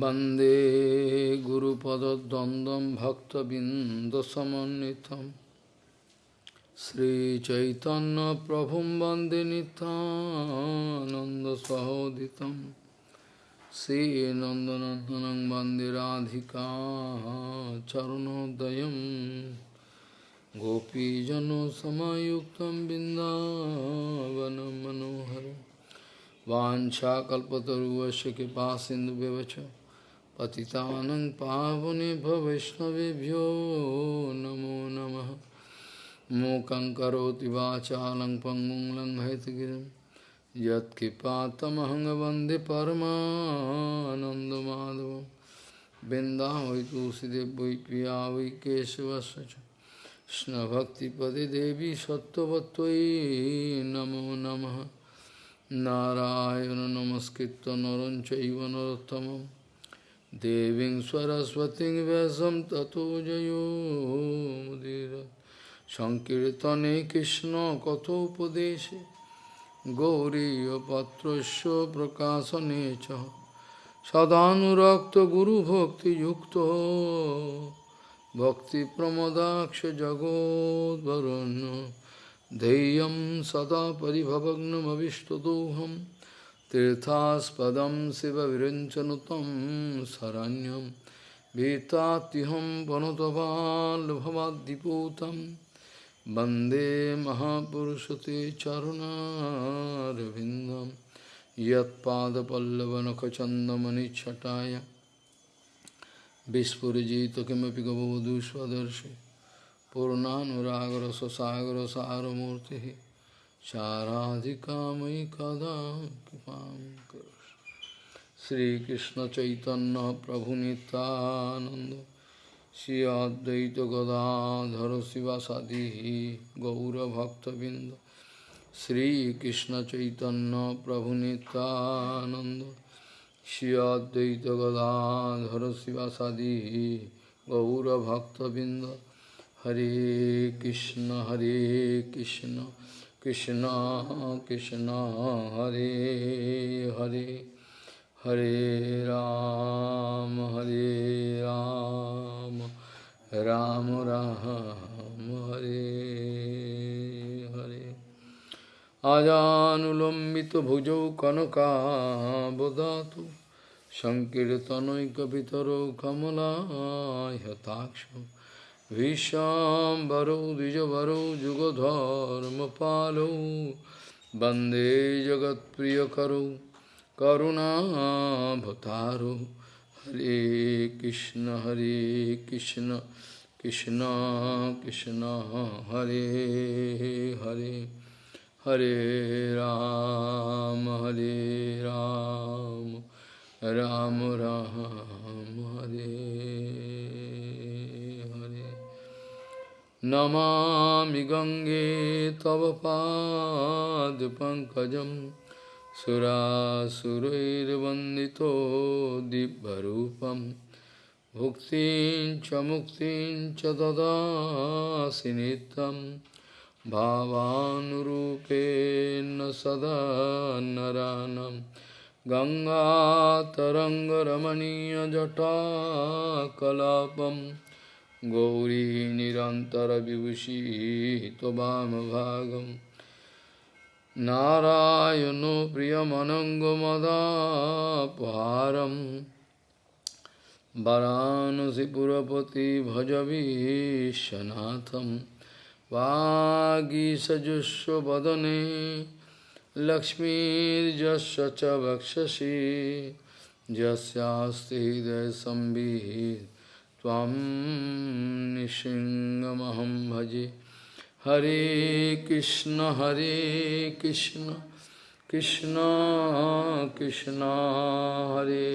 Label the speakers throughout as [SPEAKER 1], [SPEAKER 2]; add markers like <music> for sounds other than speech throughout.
[SPEAKER 1] वंदे गुरुपदद्वन्द्वं भक्तबिन्दसमन्वितं श्रीचैतन्यप्रभुं वंदे नितानन्दसहोदितं श्रीनन्दनन्दनं वंदे राधिका चरणोदयं गोपीजनसमायुक्तं बिन्दावनं मनोहरम् वाछाकल्पतरुवश कृपा सिंधु পতিতানং পাবনে ভবৈষ্ণবেভ্যো নমো নমঃ মোকং করোতি বাচালং পঙ্গুং লঙ্ঘয়তগিরিম যৎকৃপাতমহং বন্দে পরমানন্দমাধব বৃন্দা হই তুলসীদেব বৈ প্রিয়া বৈ কেশবশ কৃষ্ণভক্তিপদে দেবী সত্যবত্তই নমো নমঃ নারায়ণ নমস্কৃত নরঞ্চৈব নরোত্তমম देवीं सरस्वतीं व्यासं ततो जयो मुदीर सङ्कीर्तने कृष्णकथोपदेशे गौरीयपत्रस्य प्रकाशने च सदानुरक्तगुरुभक्तियुक्तो भक्तिप्रमदाक्ष जगोद्वरुण्य ध्येयं सदा परिभवग्नमविष्टदोहं तीर्थास्पदं शिवविरञ्चनुतं शरण्यं भीतात्युहं वनुतपाल्भवाद्दिपूतं वन्दे महापुरुषते चरुणारविन्दं यत्पादपल्लवनखचन्दमनिच्छटाय विस्फुरिजित किमपि गबवधूष्वदर्शि पूर्णानुरागर शाराधिकामयि कदा कृपा कर श्री कृष्ण चैतन्य प्रभु नितानंद श्री अद्वैत गदाधर शिवासादि गौरभक्तबिंद श्री कृष्ण चैतन्य प्रभु नितानंद श्री अद्वैत गदाधर शिवासादि गौरभक्तबिंद हरे कृष्ण हरे Krishna. Krishna Krishna, Hare Hare, Hare Ram, Hare Ram, Ram Ram, Hare Hare. Ajanulambita bhujau kanaka bodhatu Visham Vishambaro Dijavaro Jugodharma Palo Bande Jagat Priyakaro Karuna Bhataro Hare Krishna Hare Krishna Krishna Krishna Hare Hare Hare Ram Hare Ram Ram Ram Hare Namami गङ्गे तव पादपङ्कजं सुरासुरैर्वन्दितो दिव्यरूपं। भुक्तिं च मुक्तिं च ददासि नित्यं। भावानुरूपेण सदा नरानं। गङ्गातरङ्गरमणीयजटाकलापम् गौरी निरन्तरविभूषी त्वमभागं नारायणो प्रियमनङ्गमदापहारं वरानसिपुरपति भजवीशनाथं वागीसजुष्वदने लक्ष्मीर्जस्य च वक्षसि। यस्यास्ति हृदयसंवित् त्वं निशिङ्गमहं भजे। हरे कृष्ण हरे कृष्ण कृष्ण कृष्ण, हरे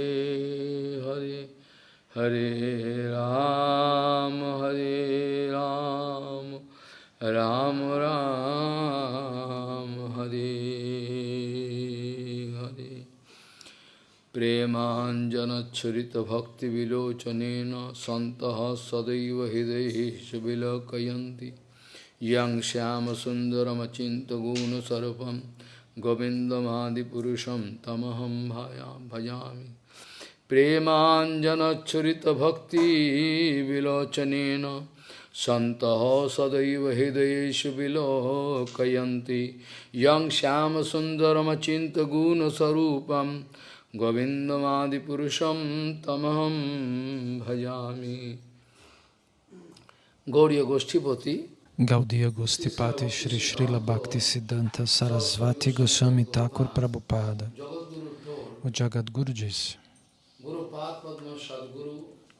[SPEAKER 1] हरे हरे राम हरे राम राम राम, हरे। प्रेमाञ्जनच्छुरितभक्तिविलोचनेन सन्तः सदैव हृदयेषु विलोकयन्ति यं श्यामसुन्दरमचिन्त्यगुणसर्पं गोविन्दमादिपुरुषं तमहं भाया भजामि
[SPEAKER 2] प्रेमाञ्जनच्छरितभक्तिविलोचनेन सन्तः सदैव हृदयेषु विलोकयन्ति यं श्यामसुन्दरमचिन्तगुणस्वरूपं गोविन्दमादिपुरुषं तमहं भजामि Gauriya Goshtipati
[SPEAKER 1] Gaudiya Gostipati Shri Srila Bhakti Siddhanta Sarasvati Goswami Thakur Prabhupada O Jagadguru disse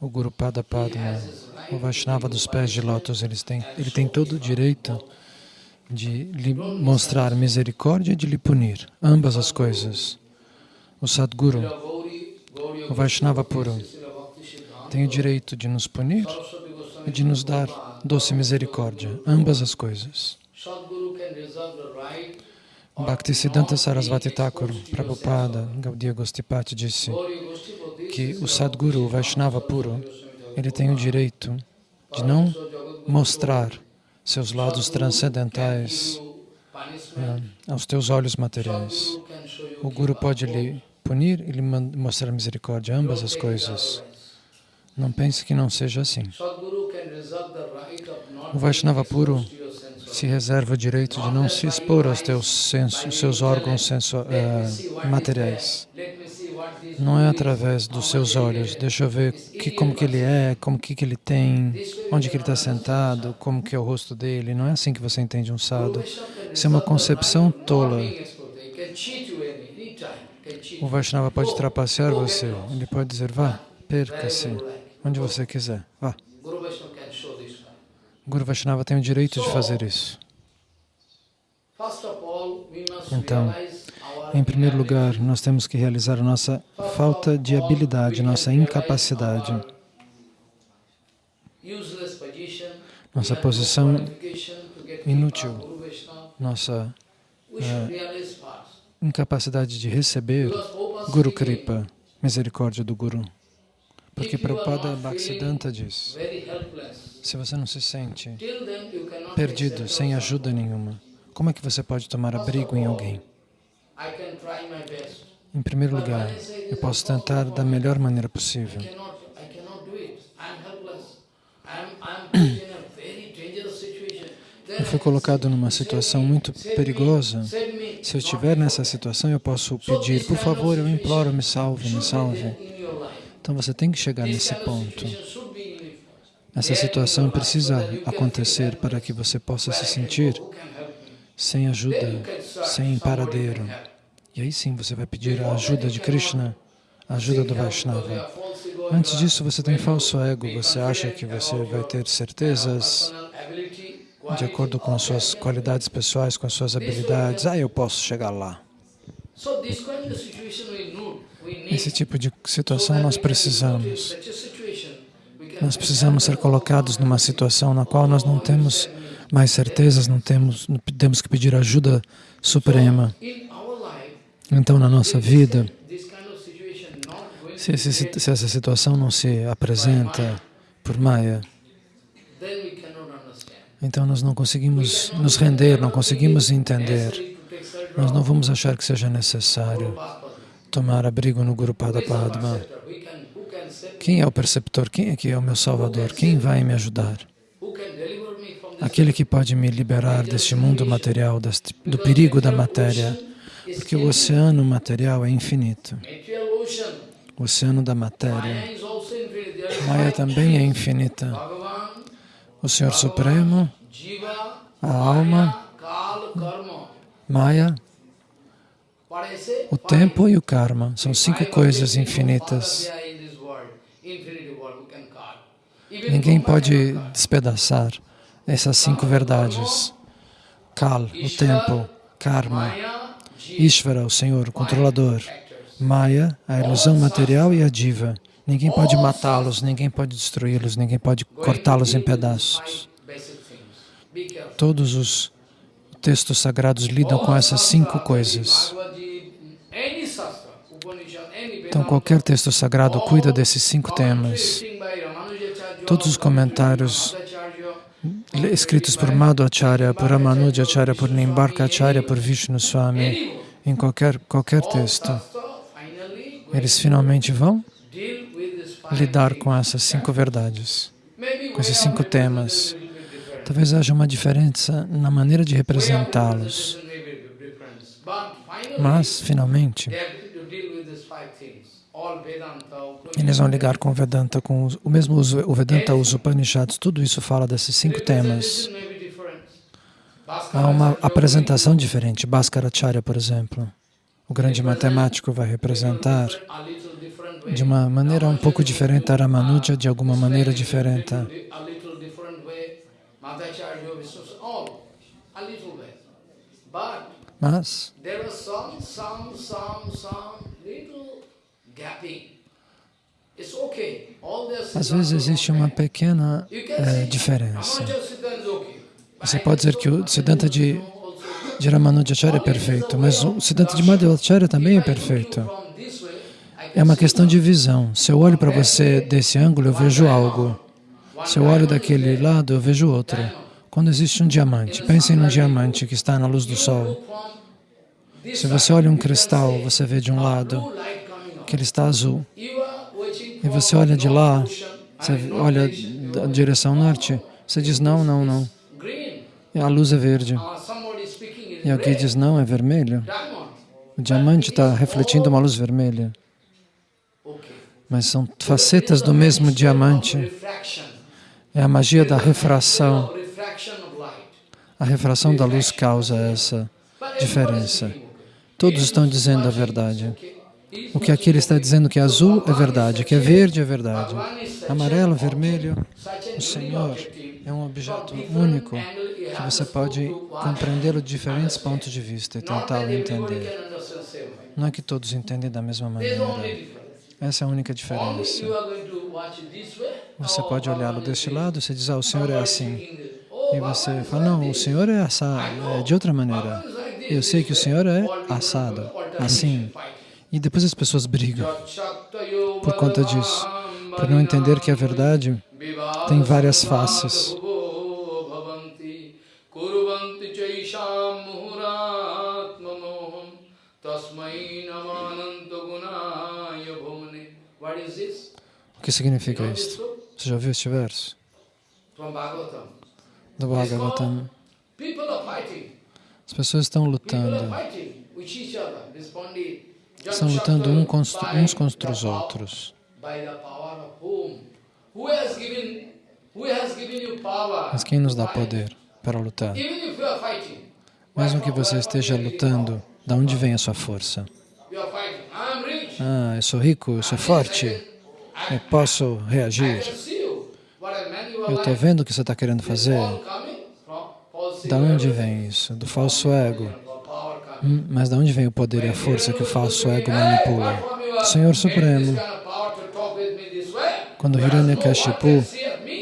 [SPEAKER 1] o Guru Pada Padma, o Vaishnava dos pés de lótus, ele tem, ele tem todo o direito de lhe mostrar misericórdia e de lhe punir, ambas as coisas. O Sadguru, o Vaishnava puro, tem o direito de nos punir e de nos dar doce misericórdia, ambas as coisas. Bhaktisiddhanta Sarasvati Thakur, Prabhupada, Gaudiya Gostipati disse que o Sadguru, o Vaishnava puro, ele tem o direito de não mostrar seus lados transcendentais é, aos teus olhos materiais. O Guru pode lhe punir e lhe mostrar misericórdia, ambas as coisas. Não pense que não seja assim. O Vaishnava puro se reserva o direito de não se expor aos teus sensos, seus órgãos senso, uh, materiais. Não é através dos seus olhos. Deixa eu ver que, como que ele é, como que, que ele tem, onde que ele está sentado, como que é o rosto dele. Não é assim que você entende um sadhu. Isso é uma concepção tola. O Vaishnava pode trapacear você. Ele pode dizer, vá, perca-se onde você quiser. Vá. Guru Vaishnava tem o direito de fazer isso. Então, em primeiro lugar, nós temos que realizar a nossa falta de habilidade, nossa incapacidade. Nossa posição inútil, nossa é, incapacidade de receber Guru Kripa, misericórdia do Guru. Porque Prabhupada Bhaktisiddhanta diz, se você não se sente perdido, sem ajuda nenhuma, como é que você pode tomar abrigo em alguém? Em primeiro lugar, eu posso tentar da melhor maneira possível. Fui colocado numa situação muito perigosa. Se eu estiver nessa situação, eu posso pedir, por favor, eu imploro, me salve, me salve. Então você tem que chegar nesse ponto. Essa situação precisa acontecer para que você possa se sentir sem ajuda, sem paradeiro. E aí sim você vai pedir a ajuda de Krishna, a ajuda do Vaishnava. Antes disso você tem falso ego, você acha que você vai ter certezas de acordo com as suas qualidades pessoais, com as suas habilidades. Ah, eu posso chegar lá. Esse tipo de situação nós precisamos. Nós precisamos ser colocados numa situação na qual nós não temos mais certezas, não temos, temos que pedir ajuda suprema. Então, na nossa vida, se, se, se essa situação não se apresenta por Maya, então nós não conseguimos nos render, não conseguimos entender. Nós não vamos achar que seja necessário tomar abrigo no Guru Pada Padma. Quem é o perceptor? Quem é que é o meu Salvador? Quem vai me ajudar? Aquele que pode me liberar deste mundo material, deste, do perigo da matéria, porque o oceano material é infinito. O oceano da matéria. Maya também é infinita. O Senhor Supremo, a alma, Maya o tempo e o karma são cinco coisas infinitas. Ninguém pode despedaçar essas cinco verdades. Kal, o tempo, karma, Ishvara, o Senhor, o controlador, Maya, a ilusão material e a diva. Ninguém pode matá-los, ninguém pode destruí-los, ninguém pode cortá-los em pedaços. Todos os textos sagrados lidam com essas cinco coisas. Então, qualquer texto sagrado cuida desses cinco temas. Todos os comentários escritos por Madhvacharya, por Ramanujacharya, por Nimbarkacharya, por Vishnu Swami, em qualquer, qualquer texto, eles finalmente vão lidar com essas cinco verdades, com esses cinco temas. Talvez haja uma diferença na maneira de representá-los. Mas, finalmente, eles vão ligar com o Vedanta, com os, o mesmo o Vedanta, os Upanishads, tudo isso fala desses cinco temas. Há uma apresentação diferente. Bhaskaracharya, por exemplo, o grande matemático vai representar de uma maneira um pouco diferente a de alguma maneira diferente. Mas às vezes existe uma pequena é, diferença. Você pode dizer que o Siddhanta de, de Ramanujacharya é perfeito, mas o Siddhanta de Madhvacharya também é perfeito. É uma questão de visão. Se eu olho para você desse ângulo, eu vejo algo. Se eu olho daquele lado, eu vejo outro. Quando existe um diamante, pensem num diamante que está na luz do sol. Se você olha um cristal, você vê de um lado que ele está azul. E você olha de lá, você olha da direção norte, você diz não, não, não. E a luz é verde. E alguém diz não, é vermelho. O diamante está refletindo uma luz vermelha. Mas são facetas do mesmo diamante. É a magia da refração. A refração da luz causa essa diferença. Todos estão dizendo a verdade. O que aqui ele está dizendo que é azul é verdade, que é verde é verdade. Amarelo, vermelho, o Senhor é um objeto único que você pode compreendê-lo de diferentes pontos de vista e tentá-lo entender. Não é que todos entendem da mesma maneira. Essa é a única diferença. Você pode olhá-lo deste lado, você diz, ah, o Senhor é assim. E você fala, não, o Senhor é, assado, é de outra maneira. Eu sei que o Senhor é assado, assim. E depois as pessoas brigam por conta disso, por não entender que a verdade tem várias faces. O que significa isto? Você já ouviu este verso? Do Bhagavatam. As pessoas estão lutando. Estão lutando uns contra os outros. Mas quem nos dá poder para lutar? Mesmo que você esteja lutando, de onde vem a sua força? Ah, eu sou rico, eu sou forte, eu posso reagir. Eu estou vendo o que você está querendo fazer. Da onde vem isso? Do falso ego. Hum, mas de onde vem o poder e a força que o falso ego manipula? Senhor Supremo, quando Hiranyakashipu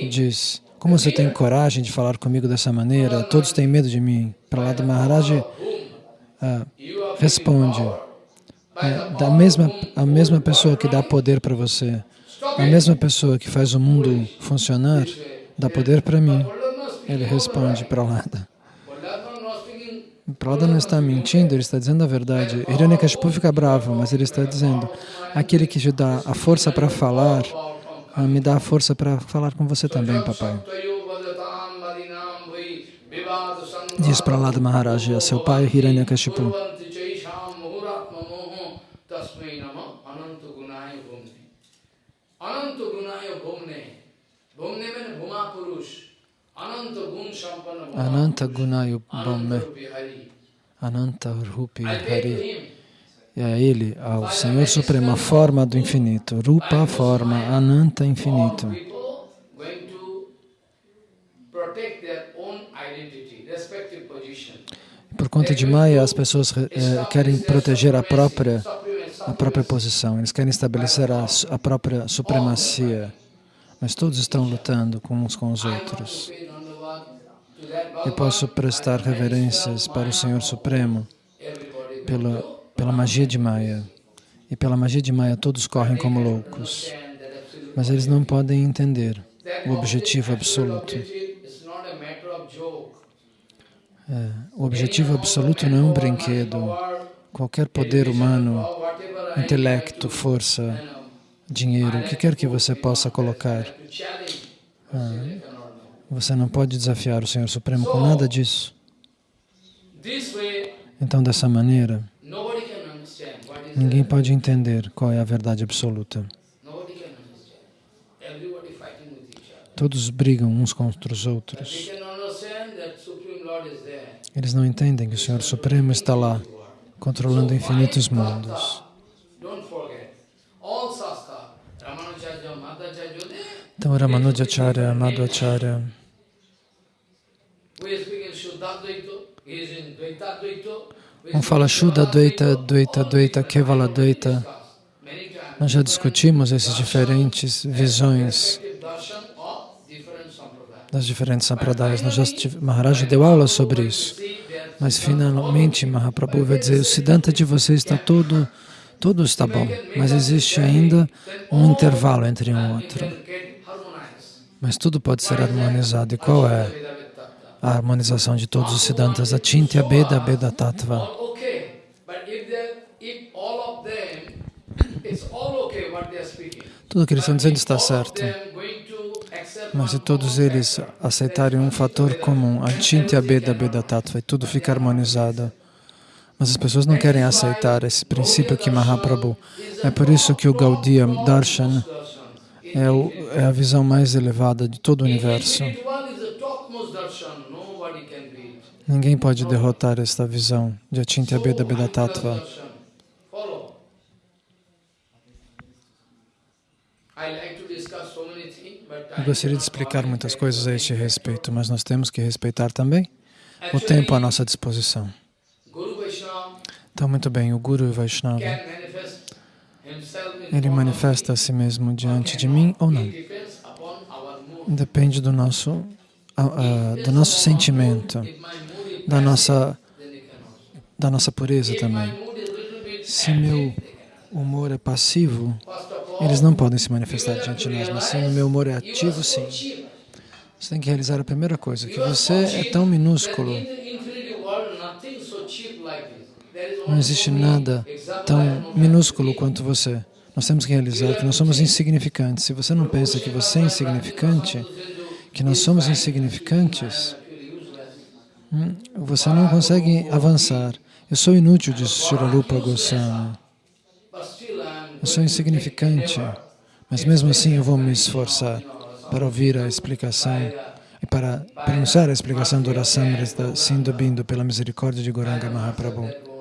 [SPEAKER 1] diz, como você tem coragem de falar comigo dessa maneira? Todos têm medo de mim. Prahlada Maharaj ah, responde, é, da mesma, a mesma pessoa que dá poder para você, a mesma pessoa que faz o mundo funcionar, dá poder para mim. Ele responde, Prahlada. Prada não está mentindo, ele está dizendo a verdade. Hiranyakashipu fica bravo, mas ele está dizendo, aquele que te dá a força para falar, ah, me dá a força para falar com você também, papai. Diz Prahlada Maharaj a seu pai Hiranyakashipu. Ananta Gunayu Bhamme, Ananta Rupi Hari. E a Ele, ao Senhor Supremo, a forma do infinito. Rupa, forma, Ananta, infinito. Por conta de Maya, as pessoas eh, querem proteger a própria, a própria posição. Eles querem estabelecer a, a própria supremacia. Mas todos estão lutando uns com os outros. Eu posso prestar reverências para o Senhor Supremo pela, pela magia de Maya. E pela magia de Maya todos correm como loucos. Mas eles não podem entender o objetivo absoluto. É, o objetivo absoluto não é um brinquedo. Qualquer poder humano, intelecto, força, dinheiro, o que quer que você possa colocar. Ah, você não pode desafiar o Senhor Supremo com nada disso. Então, dessa maneira, ninguém pode entender qual é a verdade absoluta. Todos brigam uns contra os outros. Eles não entendem que o Senhor Supremo está lá, controlando infinitos mundos. Então, Ramanujacharya, Madhvacharya, um fala Shuddha Dvaita, Dvaita, Dvaita, Kevala Dvaita. Nós já discutimos essas diferentes visões das diferentes sampradayas. Nós já Maharaj deu aula sobre isso. Mas finalmente Mahaprabhu vai dizer, o Siddhanta de vocês está todo, tudo está bom, mas existe ainda um intervalo entre um e outro. Mas tudo pode ser harmonizado. E qual é a harmonização de todos os Siddhantas? A Chintya Beda Beda Tattva. Tudo que eles estão dizendo está certo. Mas se todos eles aceitarem um fator comum, a Chintya Beda Beda Tattva, e tudo fica harmonizado. Mas as pessoas não querem aceitar esse princípio aqui, Mahaprabhu. É por isso que o Gaudiya Darshan é, o, é a visão mais elevada de todo o universo. Ninguém pode derrotar esta visão de Achintya Beda Beda Tattva. Eu gostaria de explicar muitas coisas a este respeito, mas nós temos que respeitar também o tempo à nossa disposição. Então, muito bem, o Guru Vaishnava, ele manifesta a si mesmo diante de mim ou não. Depende do nosso, uh, do nosso sentimento, da nossa, da nossa pureza também. Se meu humor é passivo, eles não podem se manifestar diante de nós, mas se meu humor é ativo, sim. Você tem que realizar a primeira coisa, que você é tão minúsculo. Não existe nada tão minúsculo quanto você. Nós temos que realizar que nós somos insignificantes. Se você não pensa que você é insignificante, que nós somos insignificantes, hum, você não consegue avançar. Eu sou inútil, diz Shiralupa Goswami. Eu sou insignificante, mas mesmo assim eu vou me esforçar para ouvir a explicação e para pronunciar a explicação do Rasamrita Sindhu Bindu pela misericórdia de Goranga Mahaprabhu.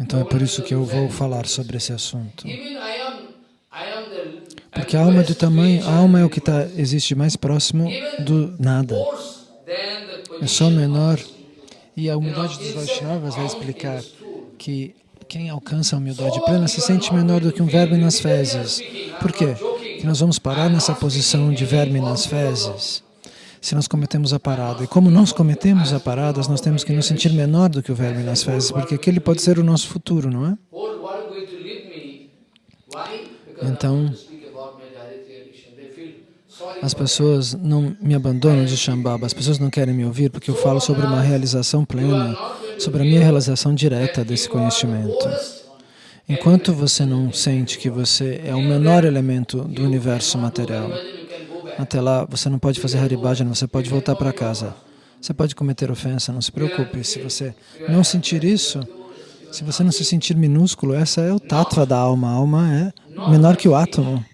[SPEAKER 1] Então é por isso que eu vou falar sobre esse assunto. Porque a alma é do tamanho, a alma é o que tá, existe mais próximo do nada. É só menor. E a humildade dos Vaishnavas vai explicar que quem alcança a humildade plena se sente menor do que um verme nas fezes. Por quê? Porque nós vamos parar nessa posição de verme nas fezes se nós cometemos a parada. E como nós cometemos a parada, nós temos que nos sentir menor do que o verme nas fezes, porque aquele pode ser o nosso futuro, não é? Então, as pessoas não me abandonam de Shambhava, as pessoas não querem me ouvir porque eu falo sobre uma realização plena, sobre a minha realização direta desse conhecimento. Enquanto você não sente que você é o menor elemento do universo material, até lá você não pode fazer Haribhajana, você pode voltar para casa. Você pode cometer ofensa, não se preocupe. Se você não sentir isso, se você não se sentir minúsculo, essa é o tattva da alma. A alma é menor que o átomo.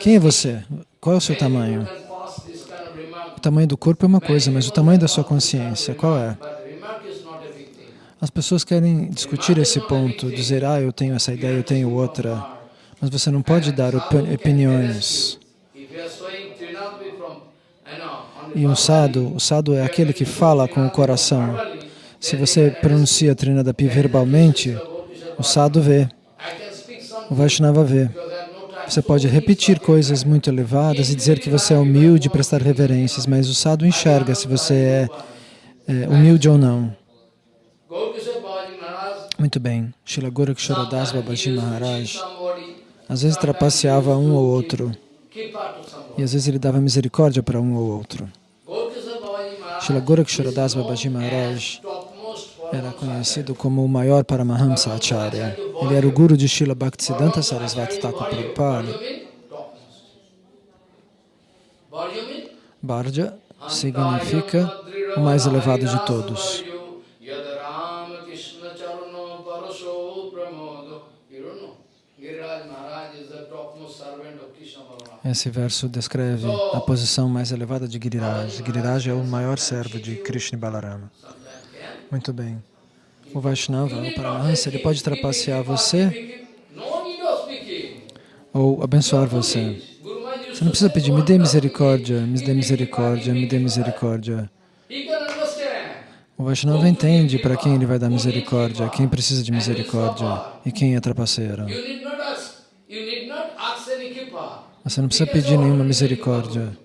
[SPEAKER 1] Quem é você? Qual é o seu tamanho? O tamanho do corpo é uma coisa, mas o tamanho da sua consciência, qual é? As pessoas querem discutir esse ponto, dizer, ah, eu tenho essa ideia, eu tenho outra. Mas você não pode dar opiniões. E um sadhu, o sadhu é aquele que fala com o coração. Se você pronuncia Trinadapi verbalmente, o sadhu vê, o Vaishnava vê. Você pode repetir coisas muito elevadas e dizer que você é humilde, prestar reverências, mas o sadhu enxerga se você é, é humilde ou não. Muito bem. Shila Goraksharodas Babaji Maharaj às vezes trapaceava um ou outro e às vezes ele dava misericórdia para um ou outro. Shila Goraksharodas Babaji Maharaj era conhecido como o maior Paramahamsa Acharya. Ele era o guru de Srila Bhaktisiddhanta Sarasvati Thakur Prabhupada. Bharja significa o mais elevado de todos. Esse verso descreve a posição mais elevada de Giriraj. Giriraj é o maior servo de Krishna Balarama. Muito bem. O Vaishnava, o Paramahansa, ele pode trapacear você ou abençoar você. Você não precisa pedir, me dê misericórdia, me dê misericórdia, me dê misericórdia. O Vaishnava entende para quem ele vai dar misericórdia, quem precisa de misericórdia e quem é trapaceiro. Você não precisa pedir nenhuma misericórdia.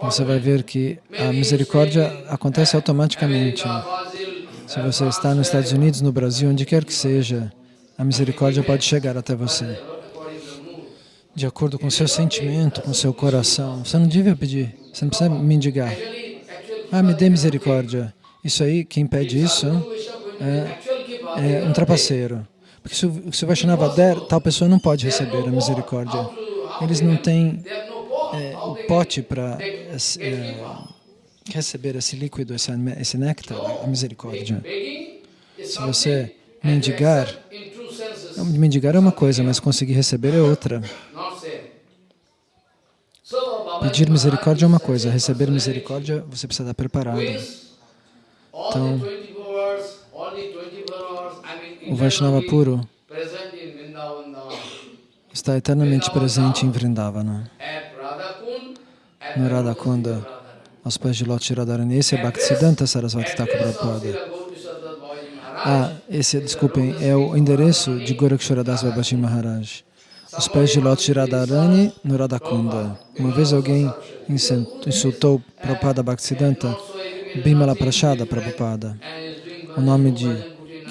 [SPEAKER 1] Você vai ver que a misericórdia acontece automaticamente. Se você está nos Estados Unidos, no Brasil, onde quer que seja, a misericórdia pode chegar até você. De acordo com seu sentimento, com seu coração. Você não devia pedir, você não precisa mendigar. Ah, me dê misericórdia. Isso aí, quem pede isso é, é um trapaceiro. Porque se o Vaishnava der, tal pessoa não pode receber a misericórdia. Eles não têm é, o pote para é, receber esse líquido, esse, esse néctar, a misericórdia. Se você mendigar, mendigar é uma coisa, mas conseguir receber é outra. Pedir misericórdia é uma coisa, receber misericórdia você precisa estar preparado. Então, o Vaishnava puro está eternamente presente em Vrindavana, no Radhakunda, aos pés de Loti Radharani. Esse é Bhaktisiddhanta Sarasvati Thakur Prabhupada. Ah, esse, desculpem, é o endereço de Goraksharadas Babaji Maharaj. Os pés de Loti Radharani no Radhakunda. Uma vez alguém insultou Prabhupada Bhaktisiddhanta, Bimala Prashada Prabhupada. O nome de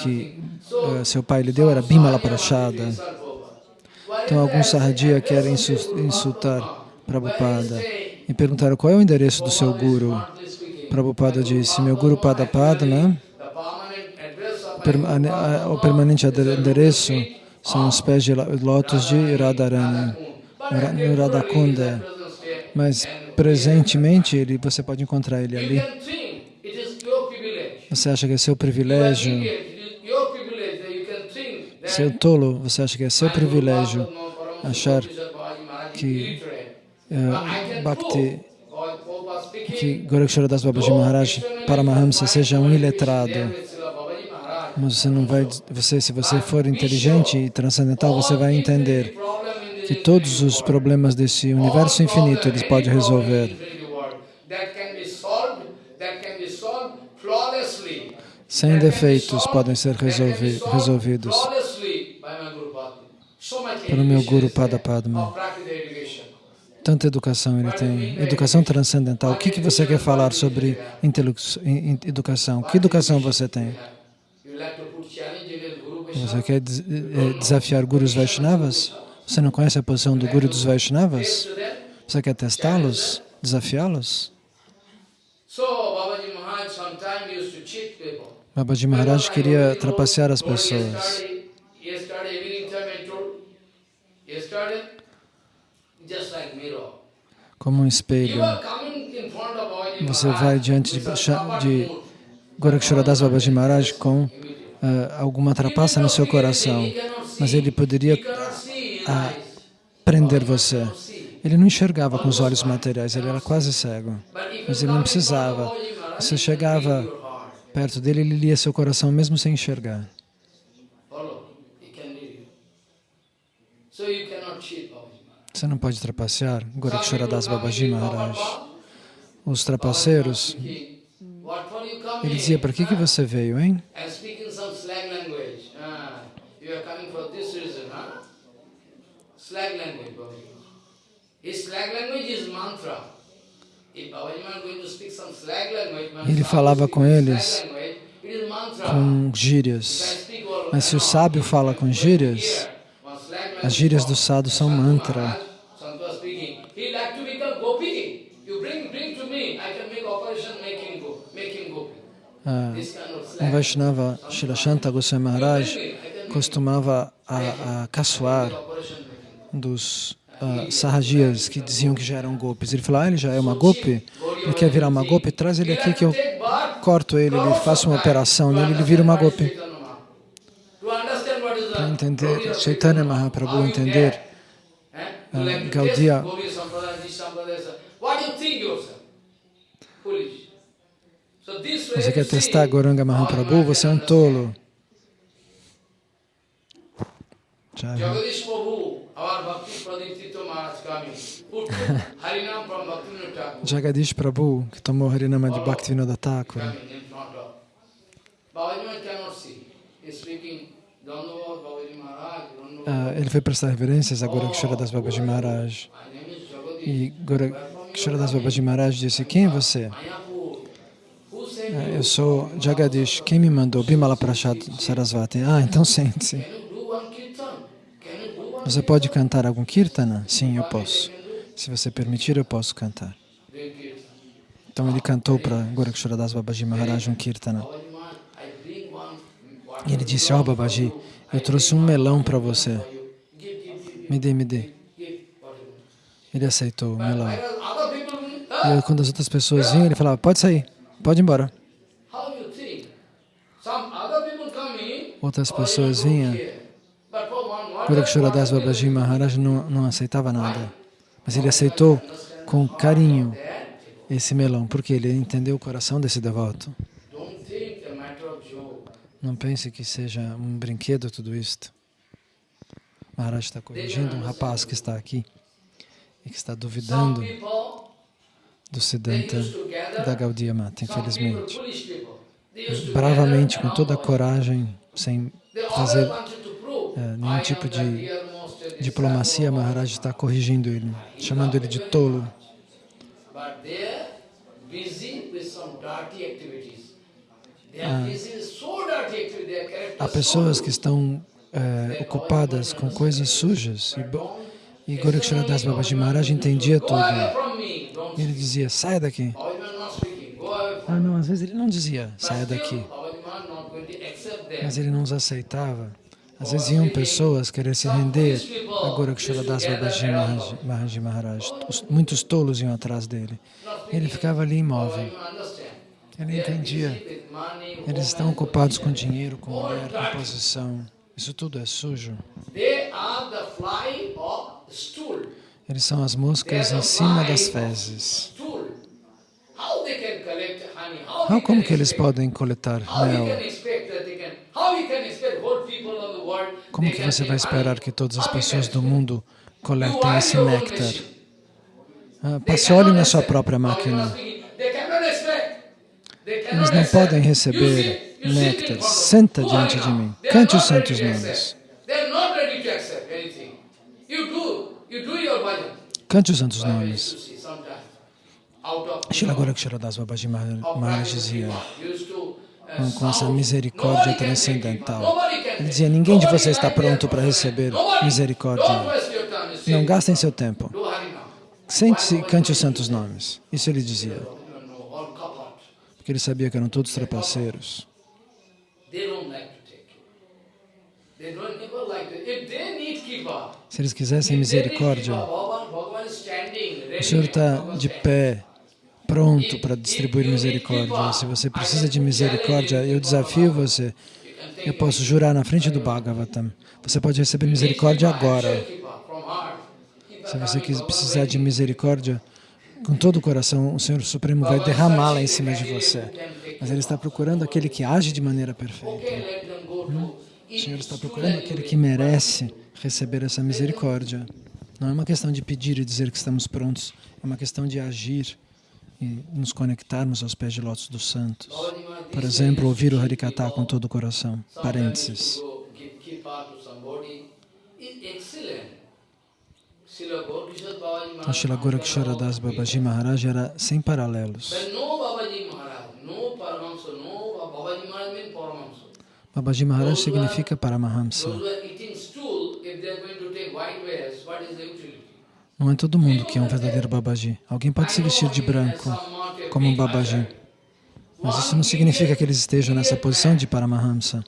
[SPEAKER 1] que uh, seu pai lhe deu era Bimala Prashada. Então, alguns sarradia querem insultar Prabhupada e perguntaram qual é o endereço do seu guru. Prabhupada disse, meu guru Padapadma, o permanente endereço são os pés de lótus de Radharani, Radhakunda, mas presentemente ele, você pode encontrar ele ali. Você acha que é seu privilégio seu tolo, você acha que é seu privilégio achar que uh, Bhakti, que Goraksharadas Babaji Maharaj Paramahamsa seja um iletrado. Mas você não vai, você, se você for inteligente e transcendental, você vai entender que todos os problemas desse universo infinito eles podem resolver. Sem defeitos podem ser resolvi resolvidos pelo meu Guru Pada Padma. Tanta educação ele tem, educação transcendental. O que, que você quer falar sobre educação? Que educação você tem? Você quer eh, desafiar gurus Vaishnavas? Você não conhece a posição do guru dos Vaishnavas? Você quer testá-los? Desafiá-los? Babaji Maharaj queria trapacear as pessoas. Como um espelho. Você vai diante de, de Goraksharadas Babaji Maharaj com uh, alguma trapaça no seu coração, mas ele poderia uh, prender você. Ele não enxergava com os olhos materiais, ele era quase cego, mas ele não precisava. Você chegava perto dele, ele lia seu coração mesmo sem enxergar. Você não pode trapacear Goraksharadas Babaji Maharaj. Os trapaceiros, ele dizia, para que, que você veio, hein? Ele falava com eles com gírias. Mas se o sábio fala com gírias, as gírias do sadhu são mantra. Ah, Um Vaishnava, Shilashanta Goswami Maharaj, costumava a, a caçoar dos uh, sarrajias que diziam que já eram golpes. Ele falou, ah, ele já é uma golpe, ele quer virar uma golpe, traz ele aqui que eu corto ele, ele faço uma operação nele, ele vira uma golpe. Para entender, Chaitanya Mahaprabhu entender uh, Gaudiya você quer testar Goranga Mahaprabhu? Você é um tolo.
[SPEAKER 2] Jagadish Prabhu.
[SPEAKER 1] Jagadish que tomou Harinama de Bhaktivinoda Thakur.
[SPEAKER 2] coming in front of. Babaji Maharaj cannot see. He's speaking Dandavad Babaji
[SPEAKER 1] Ah, ele foi prestar reverências a Goraksharadas Babaji Maharaj. E Goraksharadas Babaji Maharaj disse, quem é você?
[SPEAKER 2] You?
[SPEAKER 1] Eu sou Jagadish. Quem me mandou? Bimala Prashad Sarasvati. Ah, então <laughs> sente-se. Você pode cantar algum kirtana? Sim, eu posso. Se você permitir, eu posso cantar. Então ele cantou para Goraksharadas Babaji Maharaj um kirtana. E ele disse, ó oh, Babaji, eu trouxe um melão para você. Me dê, me dê. Ele aceitou o melão. E quando as outras pessoas vinham, ele falava, pode sair, pode ir embora. Outras pessoas vinham. Goraksharadas Babaji Maharaj não, não aceitava nada. Mas ele aceitou com carinho esse melão, porque ele entendeu o coração desse devoto.
[SPEAKER 2] don't think a matter of joke.
[SPEAKER 1] Não pense que seja um brinquedo tudo isto. Maharaj está corrigindo um rapaz que está aqui e que está duvidando do Siddhanta da Gaudiya Mata, infelizmente. Bravamente, com toda a coragem, sem fazer
[SPEAKER 2] I
[SPEAKER 1] nenhum tipo de diplomacia, Maharaj está corrigindo ele, chamando ele de tolo.
[SPEAKER 2] Character
[SPEAKER 1] Há pessoas que estão eh, ocupadas com coisas sujas e, e Goraksharadas Babaji Maharaj entendia tudo. E ele dizia, saia daqui.
[SPEAKER 2] Babaji Maharaj
[SPEAKER 1] Ah, não, às vezes ele não dizia, saia daqui.
[SPEAKER 2] Babaji Maharaj.
[SPEAKER 1] Mas ele não os aceitava. Às vezes iam pessoas querer se render a Goraksharadas Babaji Maharaj, Maharaj Maharaj. Os- Muitos tolos iam atrás dele. Ele ficava ali imóvel. Ele entendia.
[SPEAKER 2] With money,
[SPEAKER 1] Eles estão ocupados com dinheiro, com mulher, com posição. Isso tudo é sujo. Eles são as moscas em cima das fezes. Como que eles podem coletar mel? Como que você vai esperar que todas as pessoas do mundo coletem esse néctar? Ah, passe óleo na sua própria máquina.
[SPEAKER 2] speaking. They cannot expect. They
[SPEAKER 1] Eles não podem receber néctar. Senta diante de mim. Cante os santos
[SPEAKER 2] to
[SPEAKER 1] nomes. Cante os santos nomes. Shila Goraksharadas Babaji Maharaj dizia, com essa misericórdia transcendental. Ele dizia, ninguém de vocês está pronto para receber misericórdia. Não gastem seu tempo. Sente-se e cante os santos nomes. Isso ele dizia,
[SPEAKER 2] You know, all kapat.
[SPEAKER 1] Porque ele sabia que eram todos trapaceiros. Se eles quisessem misericórdia, o Senhor está de pé, pronto para distribuir misericórdia. Se você precisa de misericórdia, eu desafio você. Eu posso jurar na frente do Bhagavatam. Você pode receber misericórdia agora. Se você precisar de misericórdia, com todo o coração, o Senhor Supremo vai derramá-la em cima de você. Mas Ele está procurando aquele que age de maneira perfeita.
[SPEAKER 2] To
[SPEAKER 1] O Senhor está procurando aquele que merece receber essa misericórdia. Não é uma questão de pedir e dizer que estamos prontos, é uma questão de agir e nos conectarmos aos pés de lótus dos santos. Por exemplo, ouvir o Harikata com todo o coração. Parênteses.
[SPEAKER 2] Go give kipa to somebody. It's excellent. Srila Gaurkishore Babaji
[SPEAKER 1] A Shila Goraksharadas Babaji Maharaj era sem paralelos.
[SPEAKER 2] Babaji Maharaj,
[SPEAKER 1] significa Paramahamsa. Não é todo mundo que é um verdadeiro Babaji. Alguém pode se vestir de branco como um Babaji. Mas isso não significa que eles estejam nessa posição de Paramahamsa.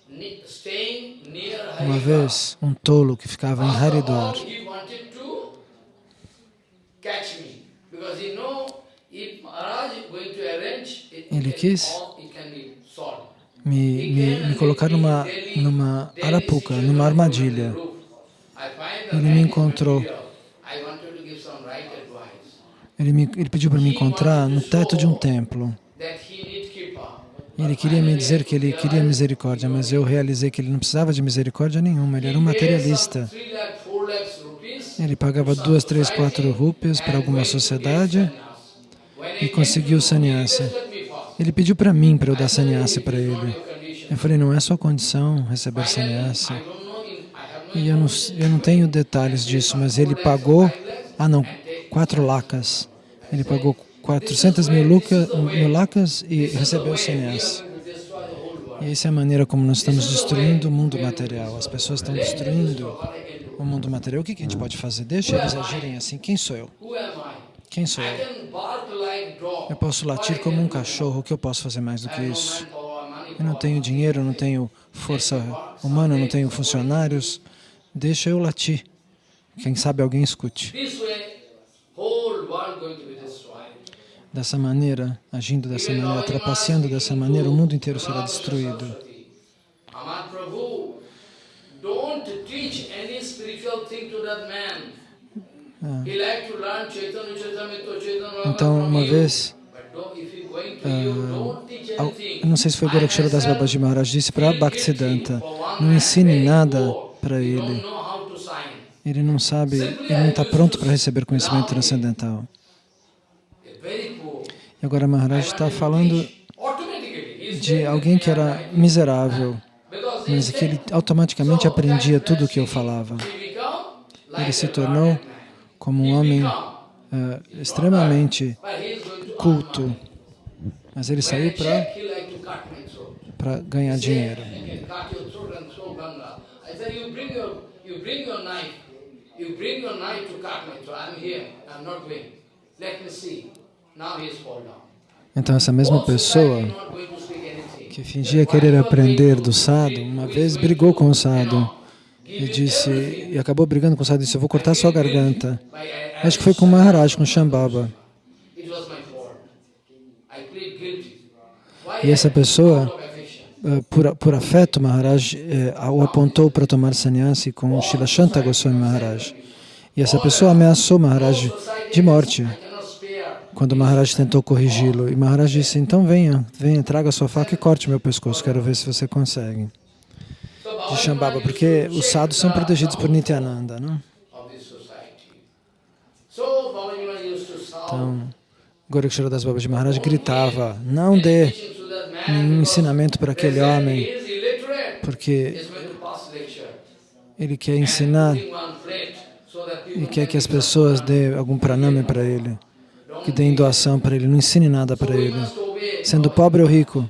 [SPEAKER 1] Uma vez, um tolo que ficava em Haridwar, ele quis me, me, me colocar numa, numa arapuca, numa armadilha. Ele me encontrou. Ele, me, ele pediu para me encontrar no teto de um templo. Ele queria me dizer que ele queria misericórdia, mas eu realizei que ele não precisava de misericórdia nenhuma, ele era um materialista. Ele pagava duas, três, quatro rupias para alguma sociedade e conseguiu sannyasa. Ele pediu para mim para eu dar sannyasa para ele. Eu falei, não é sua condição receber sannyasa. E eu não, eu não tenho detalhes disso, mas ele pagou, ah não, quatro lacas. Ele pagou 400 mil, luca, mil lacas e recebeu sannyasa. E essa é a maneira como nós estamos destruindo o mundo material. As pessoas estão destruindo o mundo material. O que a gente pode fazer? Deixa eles agirem assim. Quem sou eu? Quem sou eu? Eu posso latir como um cachorro. O que eu posso fazer mais do que isso? Eu não tenho dinheiro, não tenho força humana, não tenho funcionários. Deixa eu latir. Quem sabe alguém escute. Dessa maneira, agindo dessa maneira, trapaceando dessa maneira, o mundo inteiro será destruído. Então, uma vez, ah, eu não sei se foi Gorakshara Das Babaji Maharaj, disse para Bhaktisiddhanta, não ensine nada para ele. Ele não sabe, ele não está pronto para receber conhecimento transcendental. E agora Maharaj está falando de alguém que era miserável, mas que ele automaticamente aprendia tudo o que eu falava. Ele se tornou como um homem uh, extremamente culto, mas ele saiu para ganhar dinheiro. Então essa mesma pessoa que fingia querer aprender do sadhu, uma vez brigou com o sadhu e disse, e acabou brigando com o sadhu disse, eu vou cortar sua garganta. Acho que foi com Maharaj, com Shambhava. E essa pessoa, eh, por, por afeto, Maharaj eh, o apontou para tomar sannyasi com Shila Shanta Goswami Maharaj. E essa pessoa ameaçou Maharaj de morte quando Maharaj tentou corrigi-lo. E Maharaj disse, então venha, venha, traga sua faca e corte meu pescoço, quero ver se você consegue de Shambhava, porque os sadhus são protegidos por Nityananda, não? Então, Gorakshara Das Babaji Maharaj gritava, não dê nenhum ensinamento para aquele homem, porque ele quer ensinar e quer que as pessoas dêem algum praname para ele, que deem doação para ele, não ensine nada para ele. Sendo pobre ou rico,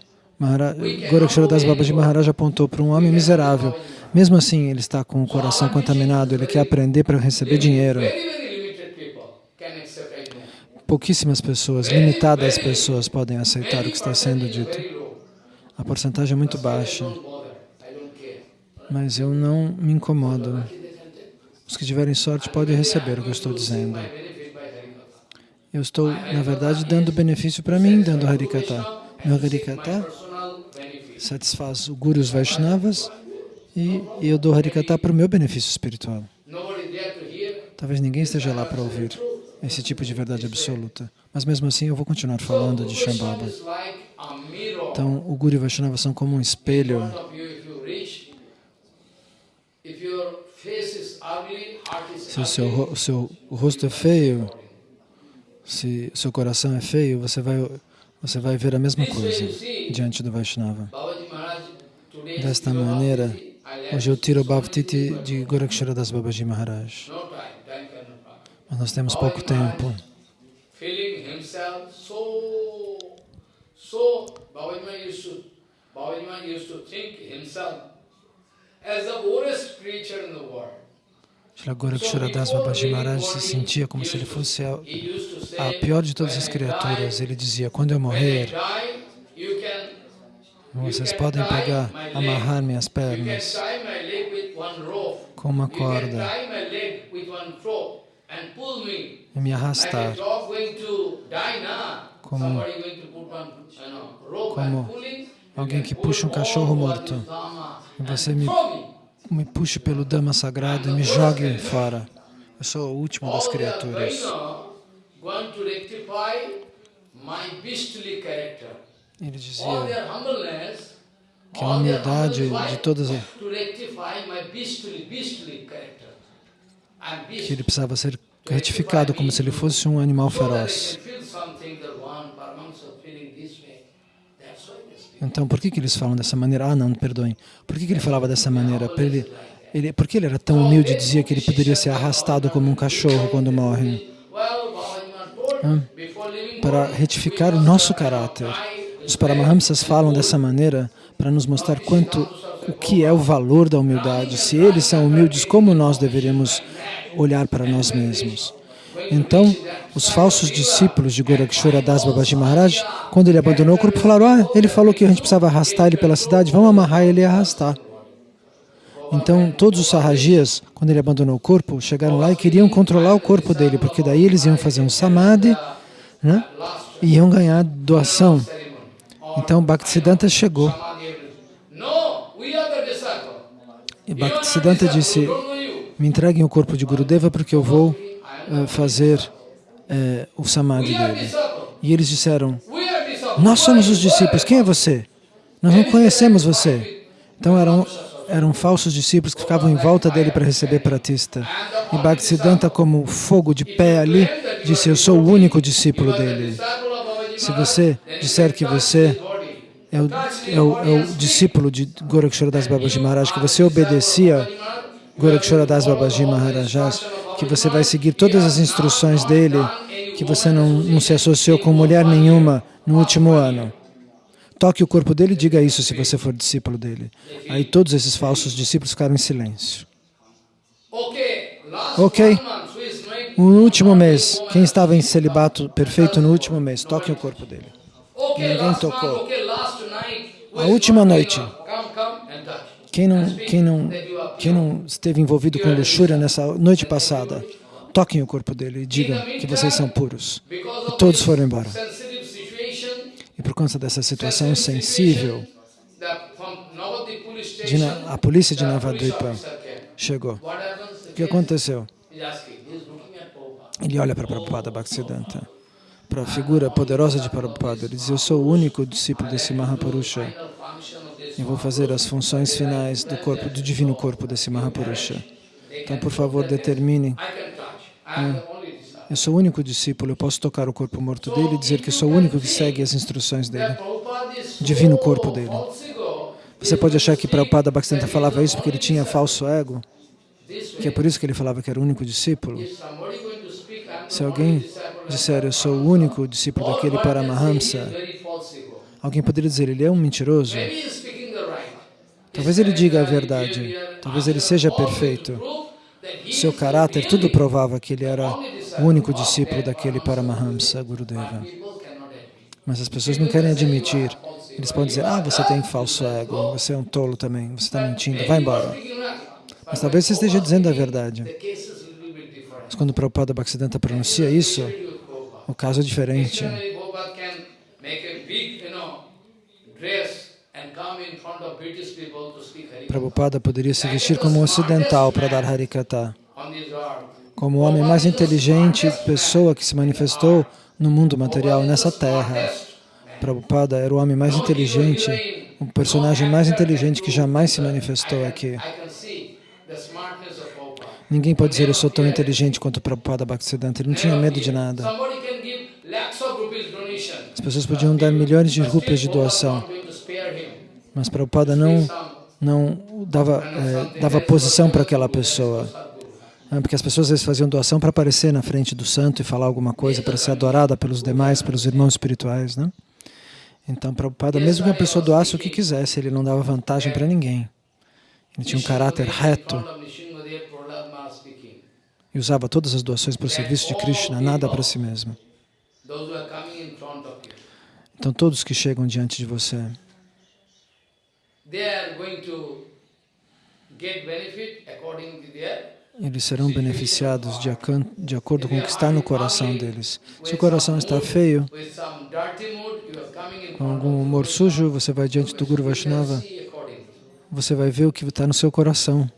[SPEAKER 1] Gorakshara Das Babaji Maharaj apontou para um homem miserável. Mesmo assim, ele está com o coração contaminado, ele quer aprender para receber dinheiro. Pouquíssimas pessoas, limitadas pessoas podem aceitar o que está sendo dito. A porcentagem é muito baixa. Mas eu não me incomodo. Os que tiverem sorte podem receber o que eu estou dizendo. Eu estou, na verdade, dando benefício para mim, dando Harikata. Meu Harikata satisfaz o Guru os Vaishnavas e eu dou Harikata para o meu benefício espiritual. Talvez ninguém esteja lá para ouvir esse tipo de verdade absoluta. Mas mesmo assim eu vou continuar falando de Shambhava. Então o Guru e o Vaishnava são como um espelho. Se o seu, o seu rosto é feio, se o seu coração é feio, você vai você vai ver a mesma coisa diante do Vaishnava. Desta maneira, hoje eu tiro o Bhavtiti de Gorakshara Das Babaji Maharaj. Mas nós temos pouco tempo. Shri Gorakshara Das Babaji Maharaj se sentia como se ele fosse a, a pior de todas as criaturas. Ele dizia, quando eu morrer, Vocês podem pegar, amarrar minhas pernas com uma corda e me arrastar como, como alguém que puxa um cachorro morto e você me, me puxe pelo Dhamma sagrado e me jogue fora. Eu sou o último das criaturas. Ele dizia que a humildade de todas as... que ele precisava ser retificado como se ele fosse um animal feroz. Então, por que, que eles falam dessa maneira? Ah, não, perdoem. Por que, que ele falava dessa maneira? Ele, ele, por que ele era tão humilde e dizia que ele poderia ser arrastado como um cachorro quando morre? Ah, para retificar o nosso caráter. Os Paramahamsas falam dessa maneira para nos mostrar quanto, o que é o valor da humildade. Se eles são humildes, como nós deveríamos olhar para nós mesmos? Então, os falsos discípulos de Gorakshora Das Babaji Maharaj, quando ele abandonou o corpo, falaram, ah, ele falou que a gente precisava arrastar ele pela cidade, vamos amarrar ele e arrastar. Então, todos os sarrajias, quando ele abandonou o corpo, chegaram lá e queriam controlar o corpo dele, porque daí eles iam fazer um samadhi né, e iam ganhar doação. Então, Bhaktisiddhanta chegou. E Bhaktisiddhanta disse, me entreguem o corpo de Gurudeva porque eu vou fazer uh, o samadhi dele. E eles disseram, nós somos os discípulos, quem é você? Nós não conhecemos você. Então eram, eram falsos discípulos que ficavam em volta dele para receber pratista. E Bhaktisiddhanta, como fogo de pé ali, disse, eu sou o único discípulo dele. Se você disser que você é o, é o, é o discípulo de Gorakshara Das Babaji Maharaj, que você obedecia Gorakshara Das Babaji Maharajas, que você vai seguir todas as instruções dele, que você não, não se associou com mulher nenhuma no último ano. Toque o corpo dele e diga isso se você for discípulo dele. Aí todos esses falsos discípulos ficaram em silêncio. Ok? No último mês, quem estava em celibato perfeito no último mês, toque o corpo dele. Ninguém tocou. A última noite, quem não, quem não, quem não esteve envolvido com luxúria nessa noite passada, toquem o corpo dele e digam que vocês são puros. E todos foram embora. E por conta dessa situação sensível, a polícia de Navadvipa chegou. O que aconteceu? Ele olha para Prabhupada Bhaktisiddhanta, para a figura poderosa de Prabhupada. Ele diz, eu sou o único discípulo desse Mahapurusha e vou fazer as funções finais do corpo, do divino corpo desse Mahapurusha. Então, por favor, determine. É, eu sou o único discípulo, eu posso tocar o corpo morto dele e dizer que sou o único que segue as instruções dele, divino corpo dele. Você pode achar que Prabhupada Bhaktisiddhanta falava isso porque ele tinha falso ego, que é por isso que ele falava que era o único discípulo. Se alguém disser, eu sou o único discípulo daquele Paramahamsa, alguém poderia dizer, ele é um mentiroso. Talvez ele diga a verdade, talvez ele seja perfeito. Seu caráter, tudo provava que ele era o único discípulo daquele Paramahamsa, Gurudeva. Mas as pessoas não querem admitir. Eles podem dizer, ah, você tem falso ego, você é um tolo também, você está mentindo, vai embora. Mas talvez você esteja dizendo a verdade. Mas quando o Prabhupada Bhaktisiddhanta pronuncia isso, o caso é diferente. Prabhupada poderia se vestir como um ocidental para dar Harikata, como o homem mais inteligente, pessoa que se manifestou no mundo material, nessa terra. Prabhupada era o homem mais inteligente, o personagem mais inteligente que jamais se manifestou aqui. Ninguém pode dizer, eu sou tão inteligente quanto Prabhupada Bhaktisiddhanta. Ele não tinha medo de nada. As pessoas podiam dar milhões de rupias de doação. Mas Prabhupada não, não dava, é, dava posição para aquela pessoa. Né? Porque as pessoas às vezes faziam doação para aparecer na frente do santo e falar alguma coisa, para ser adorada pelos demais, pelos irmãos espirituais. Né? Então, Prabhupada, mesmo que a pessoa doasse o que quisesse, ele não dava vantagem para ninguém. Ele tinha um caráter reto e usava todas as doações para o serviço de Krishna, nada para si mesmo. Então, todos que chegam diante de você, eles serão beneficiados de, de, acordo com o que está no coração deles. Se o coração está feio, com algum humor sujo, você vai diante do Guru Vaishnava, você vai ver o que está no seu coração.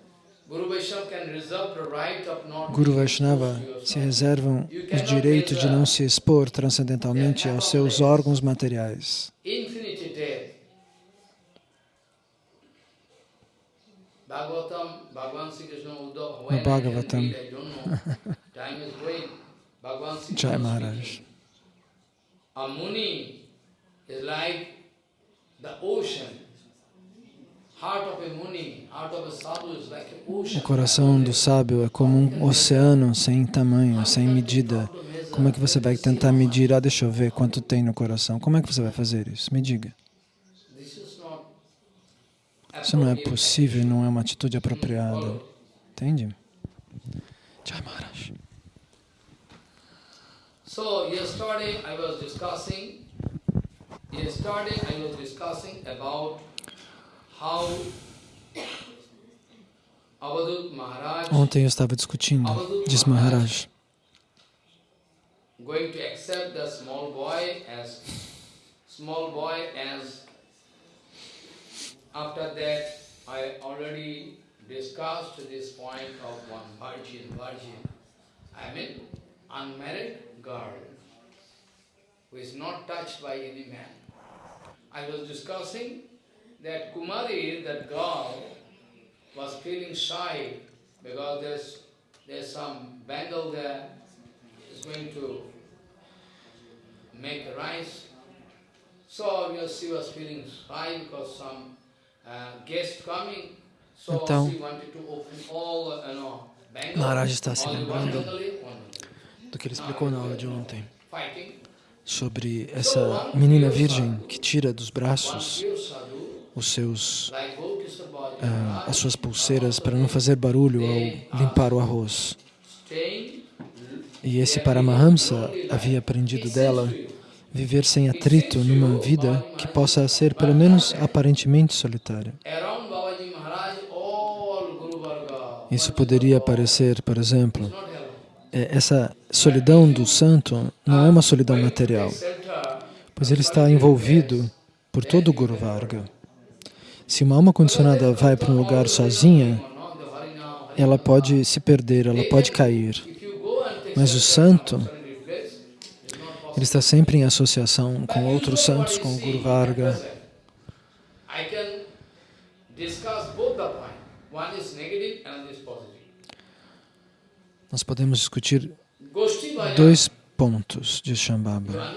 [SPEAKER 1] Guru Vaishnava se reservam o direito de não se expor transcendentalmente aos seus órgãos materiais. No Bhagavatam, Jai Maharaj. A muni is like the ocean o coração do sábio é como um oceano sem tamanho, sem medida. Como é que você vai tentar medir? Ah, deixa eu ver quanto tem no coração. Como é que você vai fazer isso? Me diga. Isso não é possível, não é uma atitude apropriada. Entende? Jai Maharaj. So yesterday I was discussing yesterday I was discussing about Ontem eu estava discutindo, diz Maharaj, going to accept the small boy as small boy as after that I already discussed this point of one virgin virgin I mean unmarried girl who is not touched by any man I was discussing that Kumari, that girl, was feeling shy because there's, there's some Bengal there is going to make rice. So yes, she was feeling shy because some então, know, Bengal, Maharaj está se lembrando do que ele explicou na aula de ontem. Sobre essa menina virgem que tira dos braços os seus, uh, as suas pulseiras para não fazer barulho ao limpar o arroz. E esse Paramahamsa havia aprendido dela viver sem atrito numa vida que possa ser pelo menos aparentemente solitária. Isso poderia parecer, por exemplo, é, essa solidão do santo não é uma solidão material, pois ele está envolvido por todo o Guru Varga. Se uma alma condicionada vai para um lugar sozinha, ela pode se perder, ela pode cair. Mas o santo, ele está sempre em associação com outros santos, com o Guru Varga. Nós podemos discutir dois pontos de Shambhava.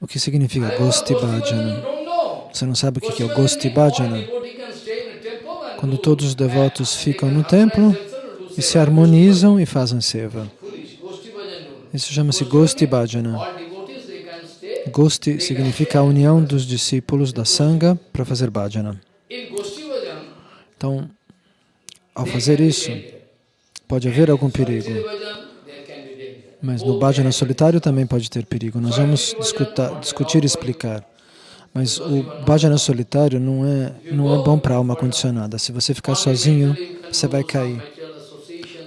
[SPEAKER 1] O que significa Gosti Bhajana? Você não sabe o que é o Gosti Bhajana? Quando todos os devotos ficam no templo e se harmonizam e fazem seva. Isso chama-se Gosti Bhajana. Gosti significa a união dos discípulos da Sangha para fazer bhajana. Então, ao fazer isso, pode haver algum perigo. Mas no bhajana solitário também pode ter perigo. Nós vamos discutar, discutir e explicar. Mas o bhajana solitário não é, não é bom para a alma condicionada. Se você ficar sozinho, você vai cair.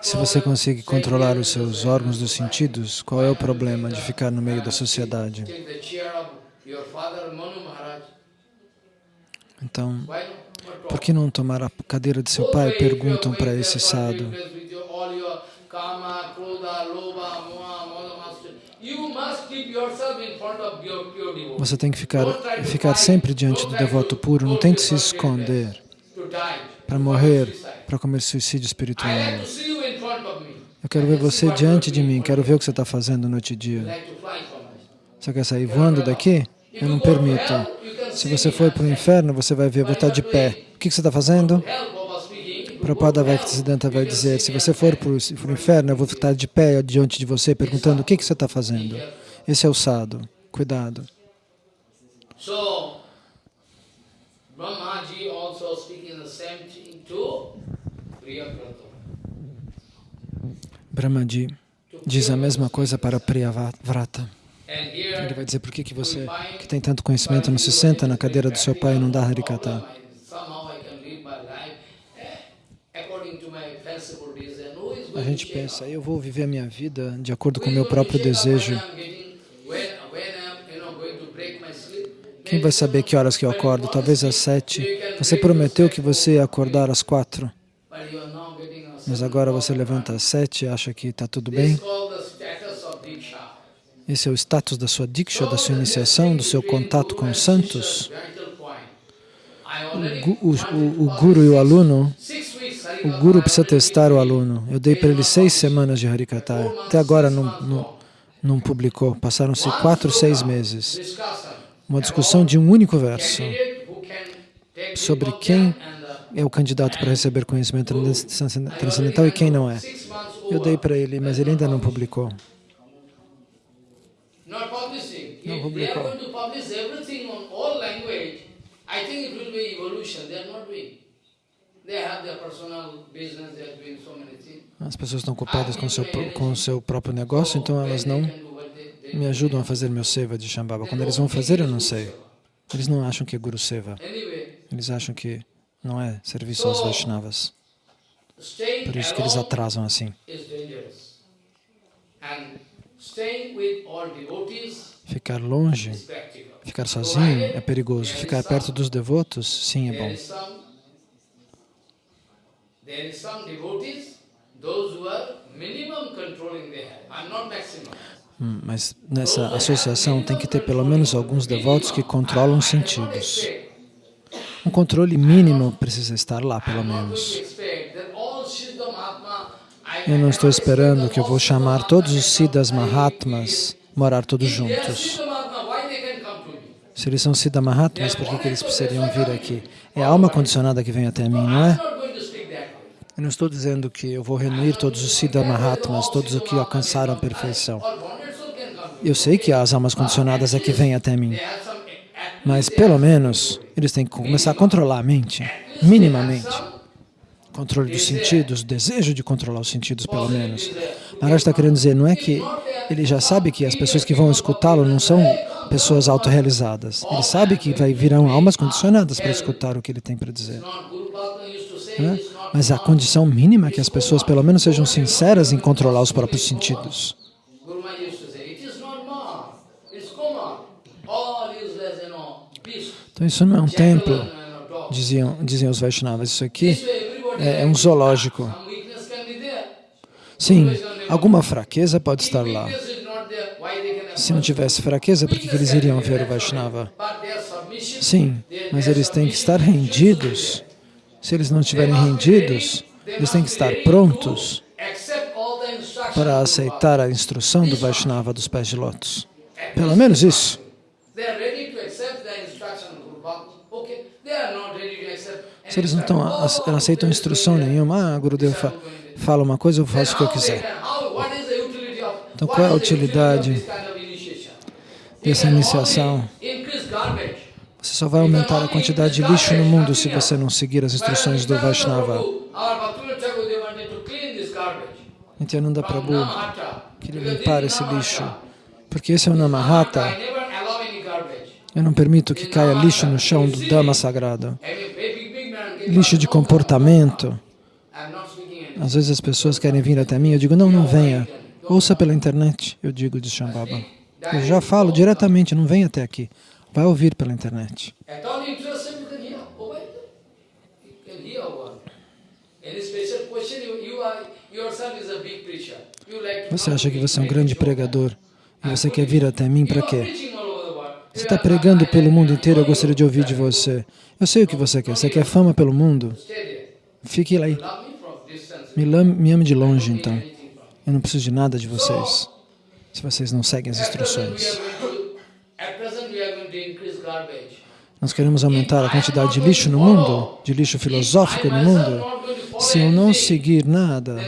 [SPEAKER 1] se você consegue controlar os seus órgãos dos sentidos, qual é o problema de ficar no meio da sociedade? Então, por que não tomar a cadeira de seu pai? Perguntam para esse sadhu. Você tem que ficar, ficar sempre diante do devoto puro, não tente se esconder para morrer, para comer suicídio espiritual. Eu quero ver você diante de mim, quero ver o que você está fazendo noite e dia. Você quer sair voando daqui? Eu não permito. Se você for para o inferno, você vai ver, vou estar de pé. O que você está fazendo? Prabhupada Bhaktisiddhanta vai dizer, se você for para o inferno, eu vou estar de pé diante de você, perguntando o que você está fazendo. Esse é o sado. Cuidado. Brahmaji diz a mesma coisa para Priyavrata. Ele vai dizer, por que, que você, que tem tanto conhecimento, não se senta na cadeira do seu pai e não dá Harikata? A gente pensa, eu vou viver a minha vida de acordo com o meu próprio desejo. Quem vai saber que horas que eu acordo? Talvez às sete. Você prometeu que você ia acordar às quatro. Mas agora você levanta sete e acha que está tudo bem? Esse é o status da sua diksha, da sua iniciação, do seu contato com os santos. O, o, o guru e o aluno, o guru precisa testar o aluno. Eu dei para ele seis semanas de Harikata. Até agora não, não, não publicou. Passaram-se quatro, seis meses. Uma discussão de um único verso sobre quem é o candidato para receber conhecimento transcendental e quem não é. Eu dei para ele, mas ele ainda não publicou. Não publicou. As pessoas estão ocupadas com o seu, com seu próprio negócio, então elas não me ajudam a fazer meu seva de Shambhava. Quando eles vão fazer, eu não sei. Eles não acham que é Guru Seva. Eles acham que não é serviço aos Vaishnavas. Por isso que eles atrasam assim. Ficar longe, ficar sozinho é perigoso. Ficar perto dos devotos, sim, é bom. Hum, mas nessa associação tem que ter pelo menos alguns devotos que controlam os sentidos. Um controle mínimo precisa estar lá, pelo menos. Eu não estou esperando que eu vou chamar todos os Siddhas Mahatmas morar todos juntos. Se eles são Siddha Mahatmas, por que, que eles precisariam vir aqui? É a alma condicionada que vem até mim, não é? Eu não estou dizendo que eu vou reunir todos os Siddha Mahatmas, todos os que alcançaram a perfeição. Eu sei que as almas condicionadas é que vêm até mim. Mas, pelo menos, eles têm que começar a controlar a mente, minimamente. Controle dos sentidos, desejo de controlar os sentidos, pelo menos. Maharaj está querendo dizer, não é que ele já sabe que as pessoas que vão escutá-lo não são pessoas autorrealizadas. Ele sabe que vai virão almas condicionadas para escutar o que ele tem para dizer. Mas a condição mínima é que as pessoas pelo menos sejam sinceras em controlar os próprios sentidos. Então isso não é um templo, diziam, diziam os Vaishnavas, isso aqui é, é um zoológico. Sim, alguma fraqueza pode estar lá. Se não tivesse fraqueza, por que, que eles iriam ver o Vaishnava? Sim, mas eles têm que estar rendidos. Se eles não estiverem rendidos, eles têm que estar prontos para aceitar a instrução do Vaishnava dos pés de lótus. Pelo menos isso. Se eles não, estão, aceitam instrução nenhuma, ah, Gurudev fa, fala uma coisa, eu faço o que eu quiser. Então, qual é a utilidade dessa iniciação? Você só vai aumentar a quantidade de lixo no mundo se você não seguir as instruções do Vaishnava. Nityananda Prabhu queria limpar esse lixo, porque esse é o Namahata. Eu não permito que caia lixo no chão do Dhamma sagrado lixo de comportamento. Às vezes as pessoas querem vir até mim, eu digo, não, não venha. Ouça pela internet, eu digo de Shambhava. Eu já falo diretamente, não venha até aqui. Vai ouvir pela internet. Você acha que você é um grande pregador e você quer vir até mim para quê? Você está pregando pelo mundo inteiro, eu gostaria de ouvir de você. Eu sei o que você quer. Você quer fama pelo mundo? Fique lá. Me, me ame de longe, então. Eu não preciso de nada de vocês, se vocês não seguem as instruções. Nós queremos aumentar a quantidade de lixo no mundo, de lixo filosófico no mundo. Se eu não seguir nada,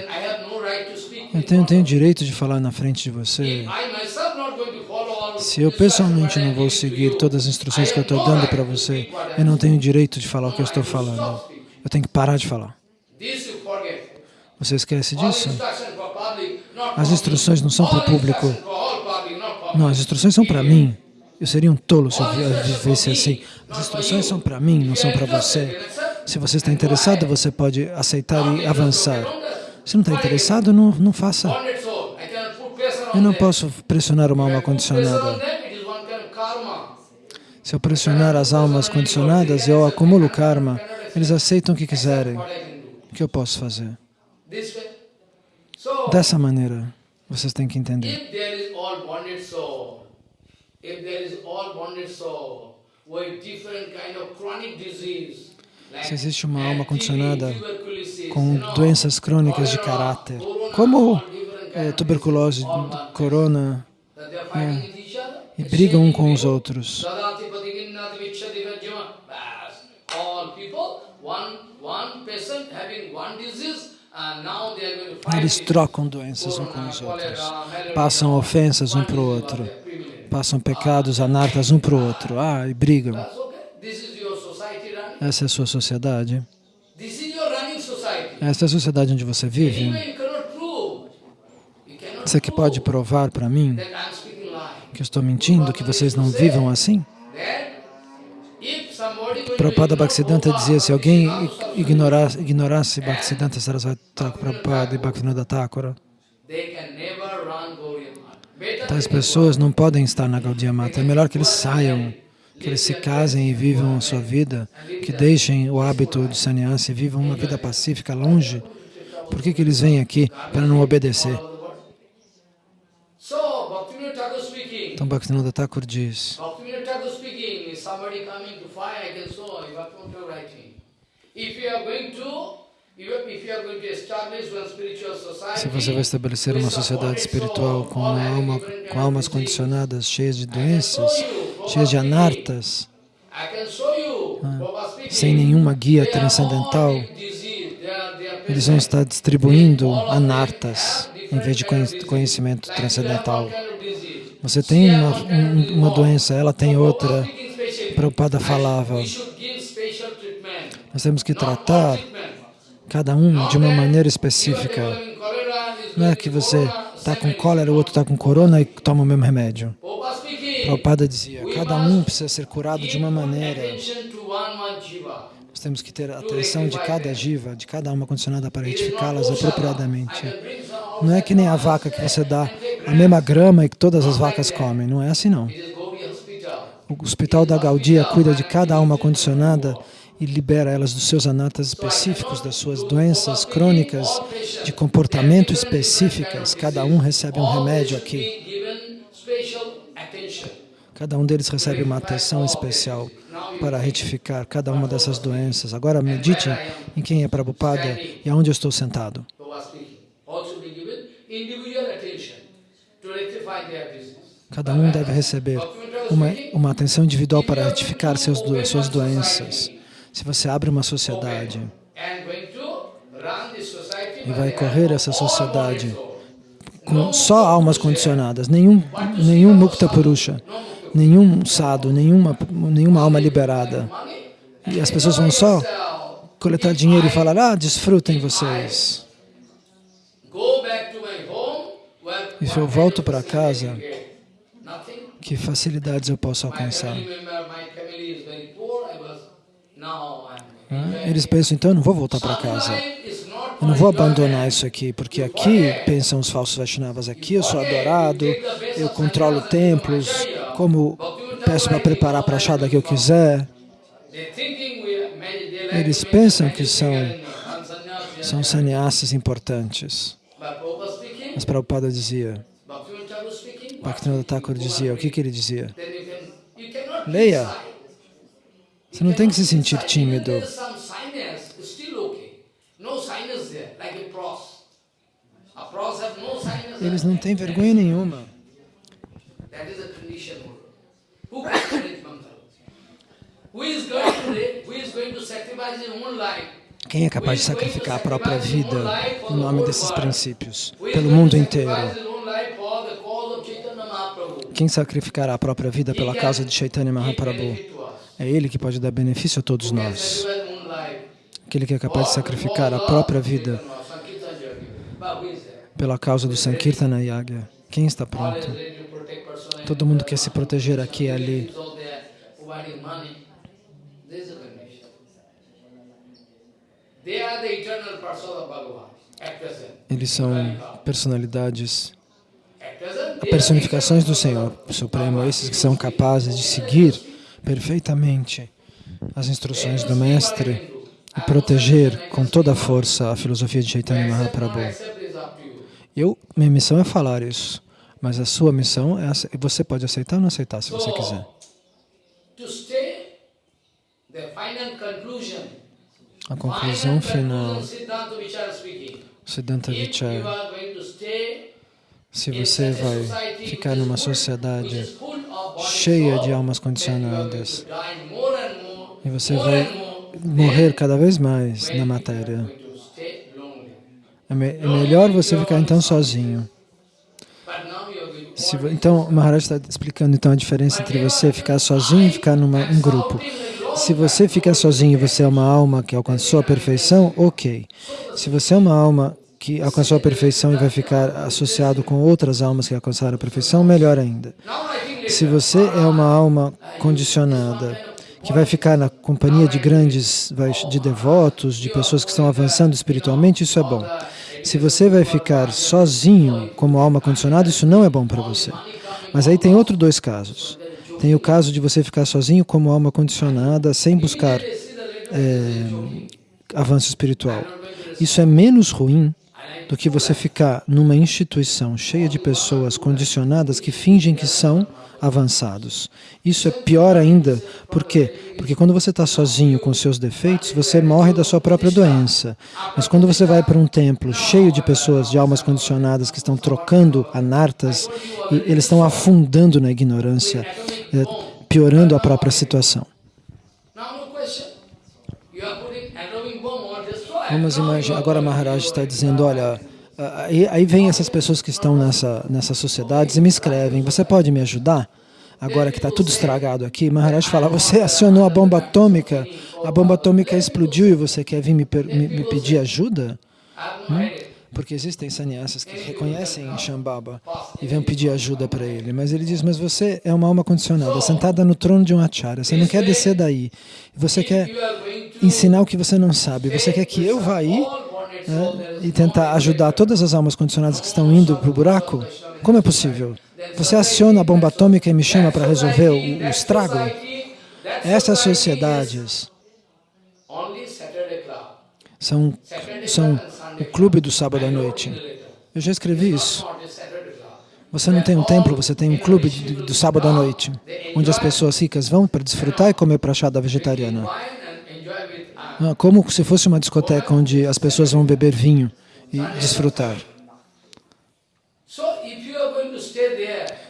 [SPEAKER 1] eu tenho, tenho direito de falar na frente de você. Se eu pessoalmente não vou seguir todas as instruções que eu estou dando para você, eu não tenho direito de falar o que eu estou falando. Eu tenho que parar de falar. Você esquece disso? As instruções não são para o público. Não, as instruções são para mim. Eu seria um tolo se eu vivesse assim. As instruções são para mim, não são para você. Se você está interessado, você pode aceitar e avançar. Se não está interessado, não, não faça. Eu não posso pressionar uma alma condicionada. Se eu pressionar as almas condicionadas, eu acumulo karma. Eles aceitam o que quiserem. O que eu posso fazer? Dessa maneira, vocês têm que entender. Se existe uma alma condicionada com doenças crônicas de caráter, como é, tuberculose, corona, é, e brigam um com os outros. Eles trocam doenças um com os outros, passam ofensas um para o outro, passam pecados anartas um para o outro, ah, e brigam. Essa é a sua sociedade. Essa é a sociedade onde você vive. Você que pode provar para mim que eu estou mentindo, que vocês não vivam assim? Prabhupada Bhaktisiddhanta dizia, se alguém ignorasse, ignorasse Bhaktisiddhanta Saraswati Prabhupada e Bhaktivinoda Thakura, tais pessoas não podem estar na Gaudiya Mata. É melhor que eles saiam, que eles se casem e vivam a sua vida, que deixem o hábito de sannyasi e vivam uma vida pacífica longe. Por que, que eles vêm aqui para não obedecer? Então Bhaktivinoda Thakur diz, se você vai estabelecer uma sociedade espiritual com, alma, com almas condicionadas, cheias de doenças, cheias de anartas, ah, sem nenhuma guia transcendental, eles vão estar distribuindo anartas em vez de conhecimento transcendental. Você tem uma, uma doença, ela tem outra. Prabhupada falava, nós temos que tratar cada um de uma maneira específica. Não é que você está com cólera, o outro está com corona e toma o mesmo remédio. Prabhupada dizia, cada um precisa ser curado de uma maneira. Nós temos que ter atenção de cada jiva, de cada alma condicionada para retificá-las apropriadamente. Não é que nem a vaca que você dá a mesma grama e que todas as vacas comem. Não é assim, não. O Hospital da Gaudia cuida de cada alma condicionada e libera elas dos seus anatas específicos, das suas doenças crônicas de comportamento específicas. Cada um recebe um remédio aqui. Cada um deles recebe uma atenção especial para retificar cada uma dessas doenças. Agora medite em quem é Prabhupada e aonde eu estou sentado. Cada um deve receber uma, uma atenção individual para retificar seus, suas doenças. Se você abre uma sociedade e vai correr essa sociedade com só almas condicionadas, nenhum, nenhum Mukta Purusha, nenhum sadhu, nenhuma, nenhuma alma liberada. E as pessoas vão só coletar dinheiro e falar, ah, desfrutem vocês. E se eu volto para casa, que facilidades eu posso alcançar? Eles pensam, então eu não vou voltar para casa. Eu não vou abandonar isso aqui, porque aqui, pensam os falsos Vaishnavas, aqui eu sou adorado, eu controlo templos, como peço para preparar para achar que eu quiser. Eles pensam que são, são sannyasis importantes. Mas Prabhupada dizia, Bhaktivinoda Thakur dizia, o que, que ele dizia? Leia. Você não tem que se sentir tímido. Eles não têm vergonha nenhuma. Quem é capaz de sacrificar a própria vida em nome desses princípios, pelo mundo inteiro? Quem sacrificará a própria vida pela causa de Chaitanya Mahaprabhu? É ele que pode dar benefício a todos nós. Aquele que é capaz de sacrificar a própria vida pela causa do Sankirtana Yagya. Quem está pronto? Todo mundo quer se proteger aqui e ali. Eles são personalidades, personificações do Senhor Supremo, esses que são capazes de seguir perfeitamente as instruções do Mestre e proteger com toda a força a filosofia de Chaitanya Mahaprabhu. Eu, minha missão é falar isso, mas a sua missão é você pode aceitar ou não aceitar se você quiser. A conclusão final, Siddhanta Vichara, se você vai ficar numa sociedade cheia de almas condicionadas e você vai morrer cada vez mais na matéria. É, é melhor você ficar então sozinho. Se, então, o Maharaj está explicando então a diferença entre você ficar sozinho e ficar num um grupo. Se você fica sozinho e você é uma alma que alcançou a perfeição, ok. Se você é uma alma que alcançou a perfeição e vai ficar associado com outras almas que alcançaram a perfeição, melhor ainda. Se você é uma alma condicionada, que vai ficar na companhia de grandes, de devotos, de pessoas que estão avançando espiritualmente, isso é bom. Se você vai ficar sozinho como alma condicionada, isso não é bom para você. Mas aí tem outros dois casos. Tem o caso de você ficar sozinho como alma condicionada, sem buscar é, avanço espiritual. Isso é menos ruim do que você ficar numa instituição cheia de pessoas condicionadas que fingem que são avançados. Isso é pior ainda, por quê? Porque quando você está sozinho com seus defeitos, você morre da sua própria doença. Mas quando você vai para um templo cheio de pessoas, de almas condicionadas, que estão trocando anartas, eles estão afundando na ignorância, é, piorando a própria situação. Vamos imaginar, agora Maharaj está dizendo, olha, Aí, aí vem essas pessoas que estão nessa, nessas sociedades e me escrevem, você pode me ajudar? Agora que está tudo estragado aqui, Maharaj fala, você acionou a bomba atômica, a bomba atômica explodiu e você quer vir me, me, me pedir ajuda? Hum? Porque existem sannyasas que reconhecem Shambhava e vêm pedir ajuda para ele. Mas ele diz, mas você é uma alma condicionada, sentada no trono de um acharya. Você não quer descer daí. Você quer ensinar o que você não sabe. Você quer que eu vá aí né, e tentar ajudar todas as almas condicionadas que estão indo para o buraco? Como é possível? Você aciona a bomba atômica e me chama para resolver o, o estrago? Essas sociedades são, são o clube do sábado à noite. Eu já escrevi isso. Você não tem um templo, você tem um clube do sábado à noite, onde as pessoas ricas vão para desfrutar e comer prachada vegetariana. Ah, como se fosse uma discoteca onde as pessoas vão beber vinho e desfrutar.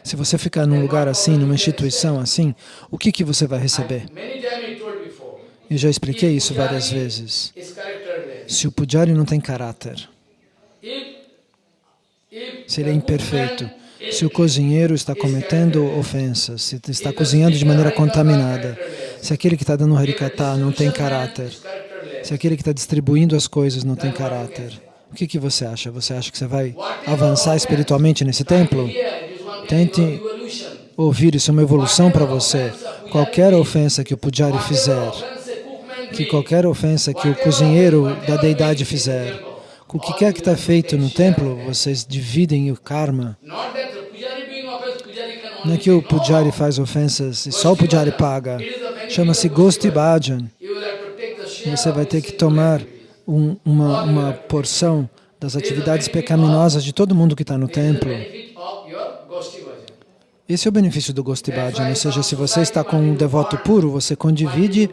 [SPEAKER 1] Se você ficar num lugar assim, numa instituição assim, o que, que você vai receber? Eu já expliquei isso várias vezes. Se o pujari não tem caráter, se ele é imperfeito, se o cozinheiro está cometendo ofensas, se está cozinhando de maneira contaminada, se aquele que está dando harikata não tem caráter, se aquele que está distribuindo as coisas não tem caráter, o que, que você acha? Você acha que você vai avançar espiritualmente nesse templo? Tente ouvir, isso é uma evolução para você. Qualquer ofensa que o pujari fizer, que qualquer ofensa que o cozinheiro da deidade fizer, o que quer que está feito no templo, vocês dividem o karma. Não é que o pujari faz ofensas e só o pujari paga. Chama-se Gosti Bhajan. Você vai ter que tomar um, uma, uma porção das atividades pecaminosas de todo mundo que está no templo. Esse é o benefício do Gosti Bhajan, ou seja, se você está com um devoto puro, você condivide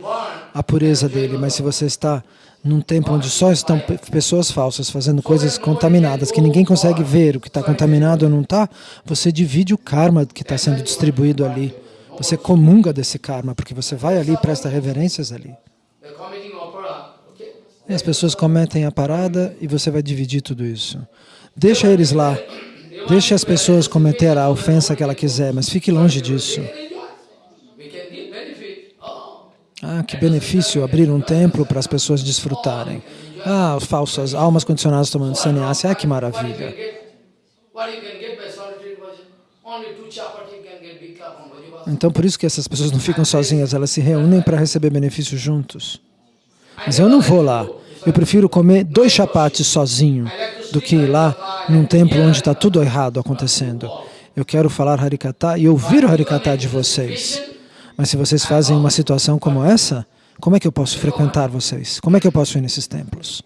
[SPEAKER 1] a pureza dele, mas se você está num templo onde só estão pessoas falsas fazendo coisas contaminadas, que ninguém consegue ver o que está contaminado ou não está, você divide o karma que está sendo distribuído ali Você comunga desse karma, porque você vai ali e presta reverências ali. E as pessoas cometem a parada e você vai dividir tudo isso. Deixa eles lá. Deixe as pessoas cometer a ofensa que ela quiser, mas fique longe disso. Ah, que benefício abrir um templo para as pessoas desfrutarem. Ah, falsas almas condicionadas tomando sannyasi. Ah, que maravilha. Então, por isso que essas pessoas não ficam sozinhas, elas se reúnem para receber benefícios juntos. Mas eu não vou lá. Eu prefiro comer dois chapates sozinho do que ir lá num templo onde está tudo errado acontecendo. Eu quero falar Harikata e ouvir o Harikata de vocês. Mas se vocês fazem uma situação como essa, como é que eu posso frequentar vocês? Como é que eu posso ir nesses templos?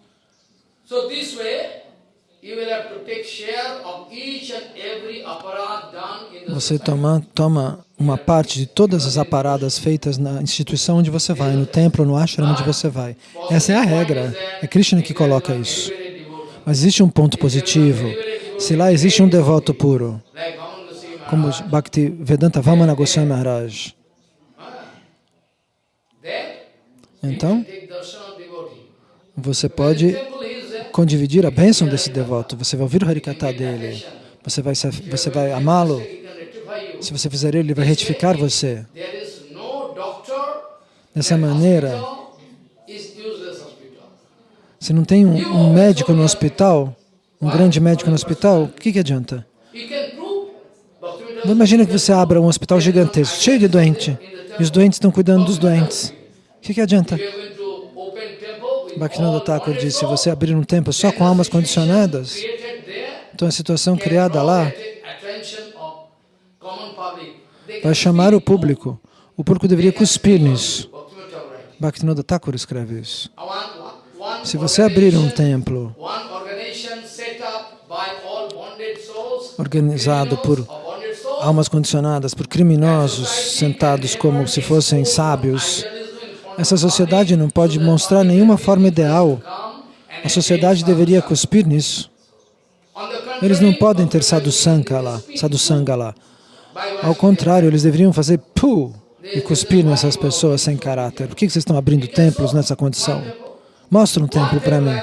[SPEAKER 1] Você toma, toma uma parte de todas as aparadas feitas na instituição onde você vai, no templo, no ashram onde você vai. Essa é a regra. É Krishna que coloca isso. Mas existe um ponto positivo. Se lá existe um devoto puro, como Bhakti Vedanta Vamana Goswami Maharaj, então, você pode condividir a bênção desse devoto. Você vai ouvir o Harikata dele. Você vai, você vai amá-lo. Se você fizer ele, ele vai retificar você. Dessa maneira, se não tem um, um, médico no hospital, um grande médico no hospital, o que, que adianta? Imagina que você abra um hospital gigantesco, cheio de doente, e os doentes estão cuidando dos doentes. O que, que adianta? Bhaktivinoda Thakur disse, se você abrir um templo só com almas condicionadas, então a situação criada lá vai chamar o público. O público deveria cuspir nisso. Bhaktivinoda Thakur escreve isso. Se você abrir um templo organizado por almas condicionadas, por criminosos sentados como se fossem sábios, essa sociedade não pode mostrar nenhuma forma ideal. A sociedade deveria cuspir nisso. Eles não podem ter sadhusanga lá, sadhusanga lá. Ao contrário, eles deveriam fazer pu e cuspir nessas pessoas sem caráter. Por que vocês estão abrindo templos nessa condição? Mostra um templo para mim.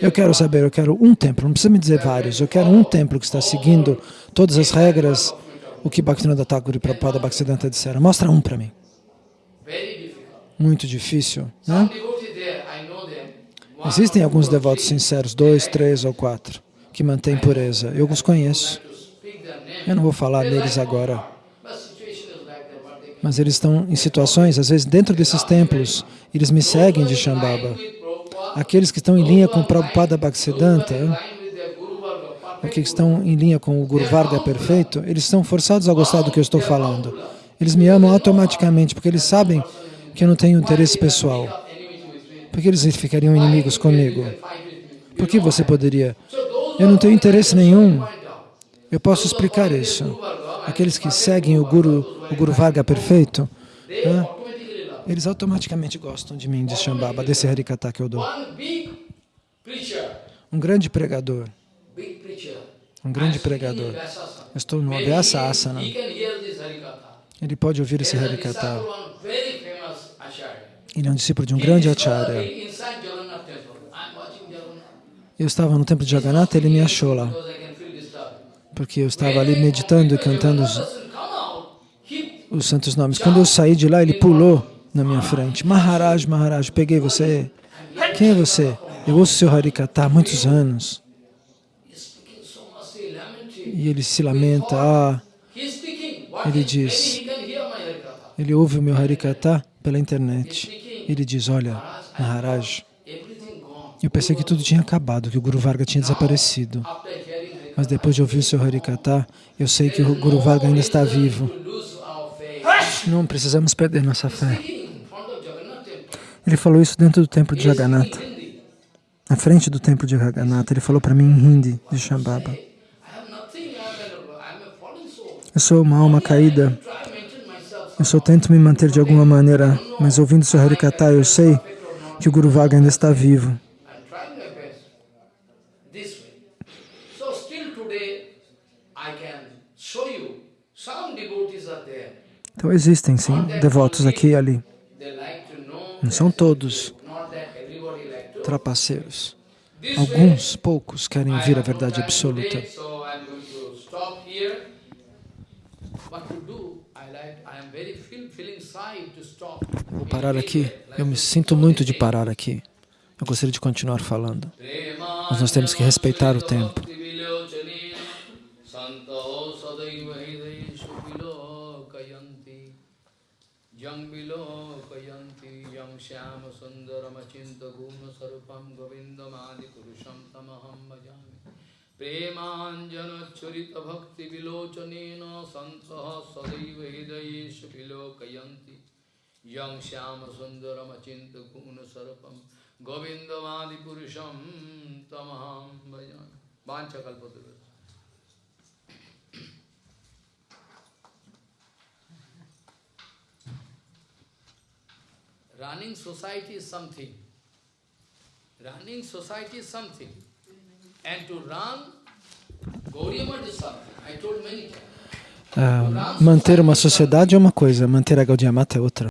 [SPEAKER 1] Eu quero saber, eu quero um templo, não precisa me dizer vários, eu quero um templo que está seguindo todas as regras, o que Bhaktivinoda Thakur e Prabhupada Bhaktisiddhanta disseram. Mostra um para mim muito difícil. Né? Existem alguns devotos sinceros, dois, três ou quatro, que mantêm pureza. Eu os conheço. Eu não vou falar deles agora. Mas eles estão em situações, às vezes dentro desses templos, eles me seguem de Shambhava. Aqueles que estão em linha com o Prabhupada Bhaktisiddhanta, aqueles que estão em linha com o Guru Varga perfeito, eles estão forçados a gostar do que eu estou falando. Eles me amam automaticamente, porque eles sabem que eu não tenho interesse pessoal. Por que eles ficariam inimigos comigo? Por que você poderia? Eu não tenho interesse nenhum. Eu posso explicar isso. Aqueles que seguem o Guru, o Guru Varga perfeito, né? eles automaticamente gostam de mim, de Shambhava, desse Harikata que eu dou. Um grande pregador. Um grande pregador. Eu estou no Avyasa Asana. Ele pode ouvir esse Harikata. Ele é um discípulo de um grande acharya. Eu estava no templo de Jagannatha, ele me achou lá. Porque eu estava ali meditando e cantando os, os santos nomes. Quando eu saí de lá, ele pulou na minha frente. Maharaj, Maharaj, peguei você. Quem é você? Eu ouço seu Harikata há muitos anos. E ele se lamenta. Ah, ele diz, ele ouve o meu Harikata pela internet. Ele diz, olha, Maharaj, eu pensei que tudo tinha acabado, que o Guru Varga tinha desaparecido. Mas depois de ouvir o seu Harikata, eu sei que o Guru Varga ainda está vivo. Não precisamos perder nossa fé. Ele falou isso dentro do templo de Jagannatha. Na frente do templo de Jagannatha, ele falou para mim em hindi de Shambhava. Eu sou uma alma caída eu só tento me manter de alguma maneira, mas ouvindo seu Harikata, eu sei que o Guru Vaga ainda está vivo. Então existem sim devotos aqui e ali. Não são todos trapaceiros. Alguns, poucos, querem vir à verdade absoluta. Vou parar aqui. Eu me sinto muito de parar aqui. Eu gostaria de continuar falando. Mas nós temos que respeitar o tempo.
[SPEAKER 2] प्रेमाञ्जनच्छुरित भक्तिविलोचनेन सन्तः सदैव हृदयेषु विलोकयन्ति यं श्यामसुन्दरमचिन्तगुणसर्पं गोविन्दमादिपुरुषं तमहं भजामि वाञ्छकल्पतु Running society is something. Running society is something.
[SPEAKER 1] Ah, manter uma sociedade é uma coisa, manter a Gaudiya Mata é outra.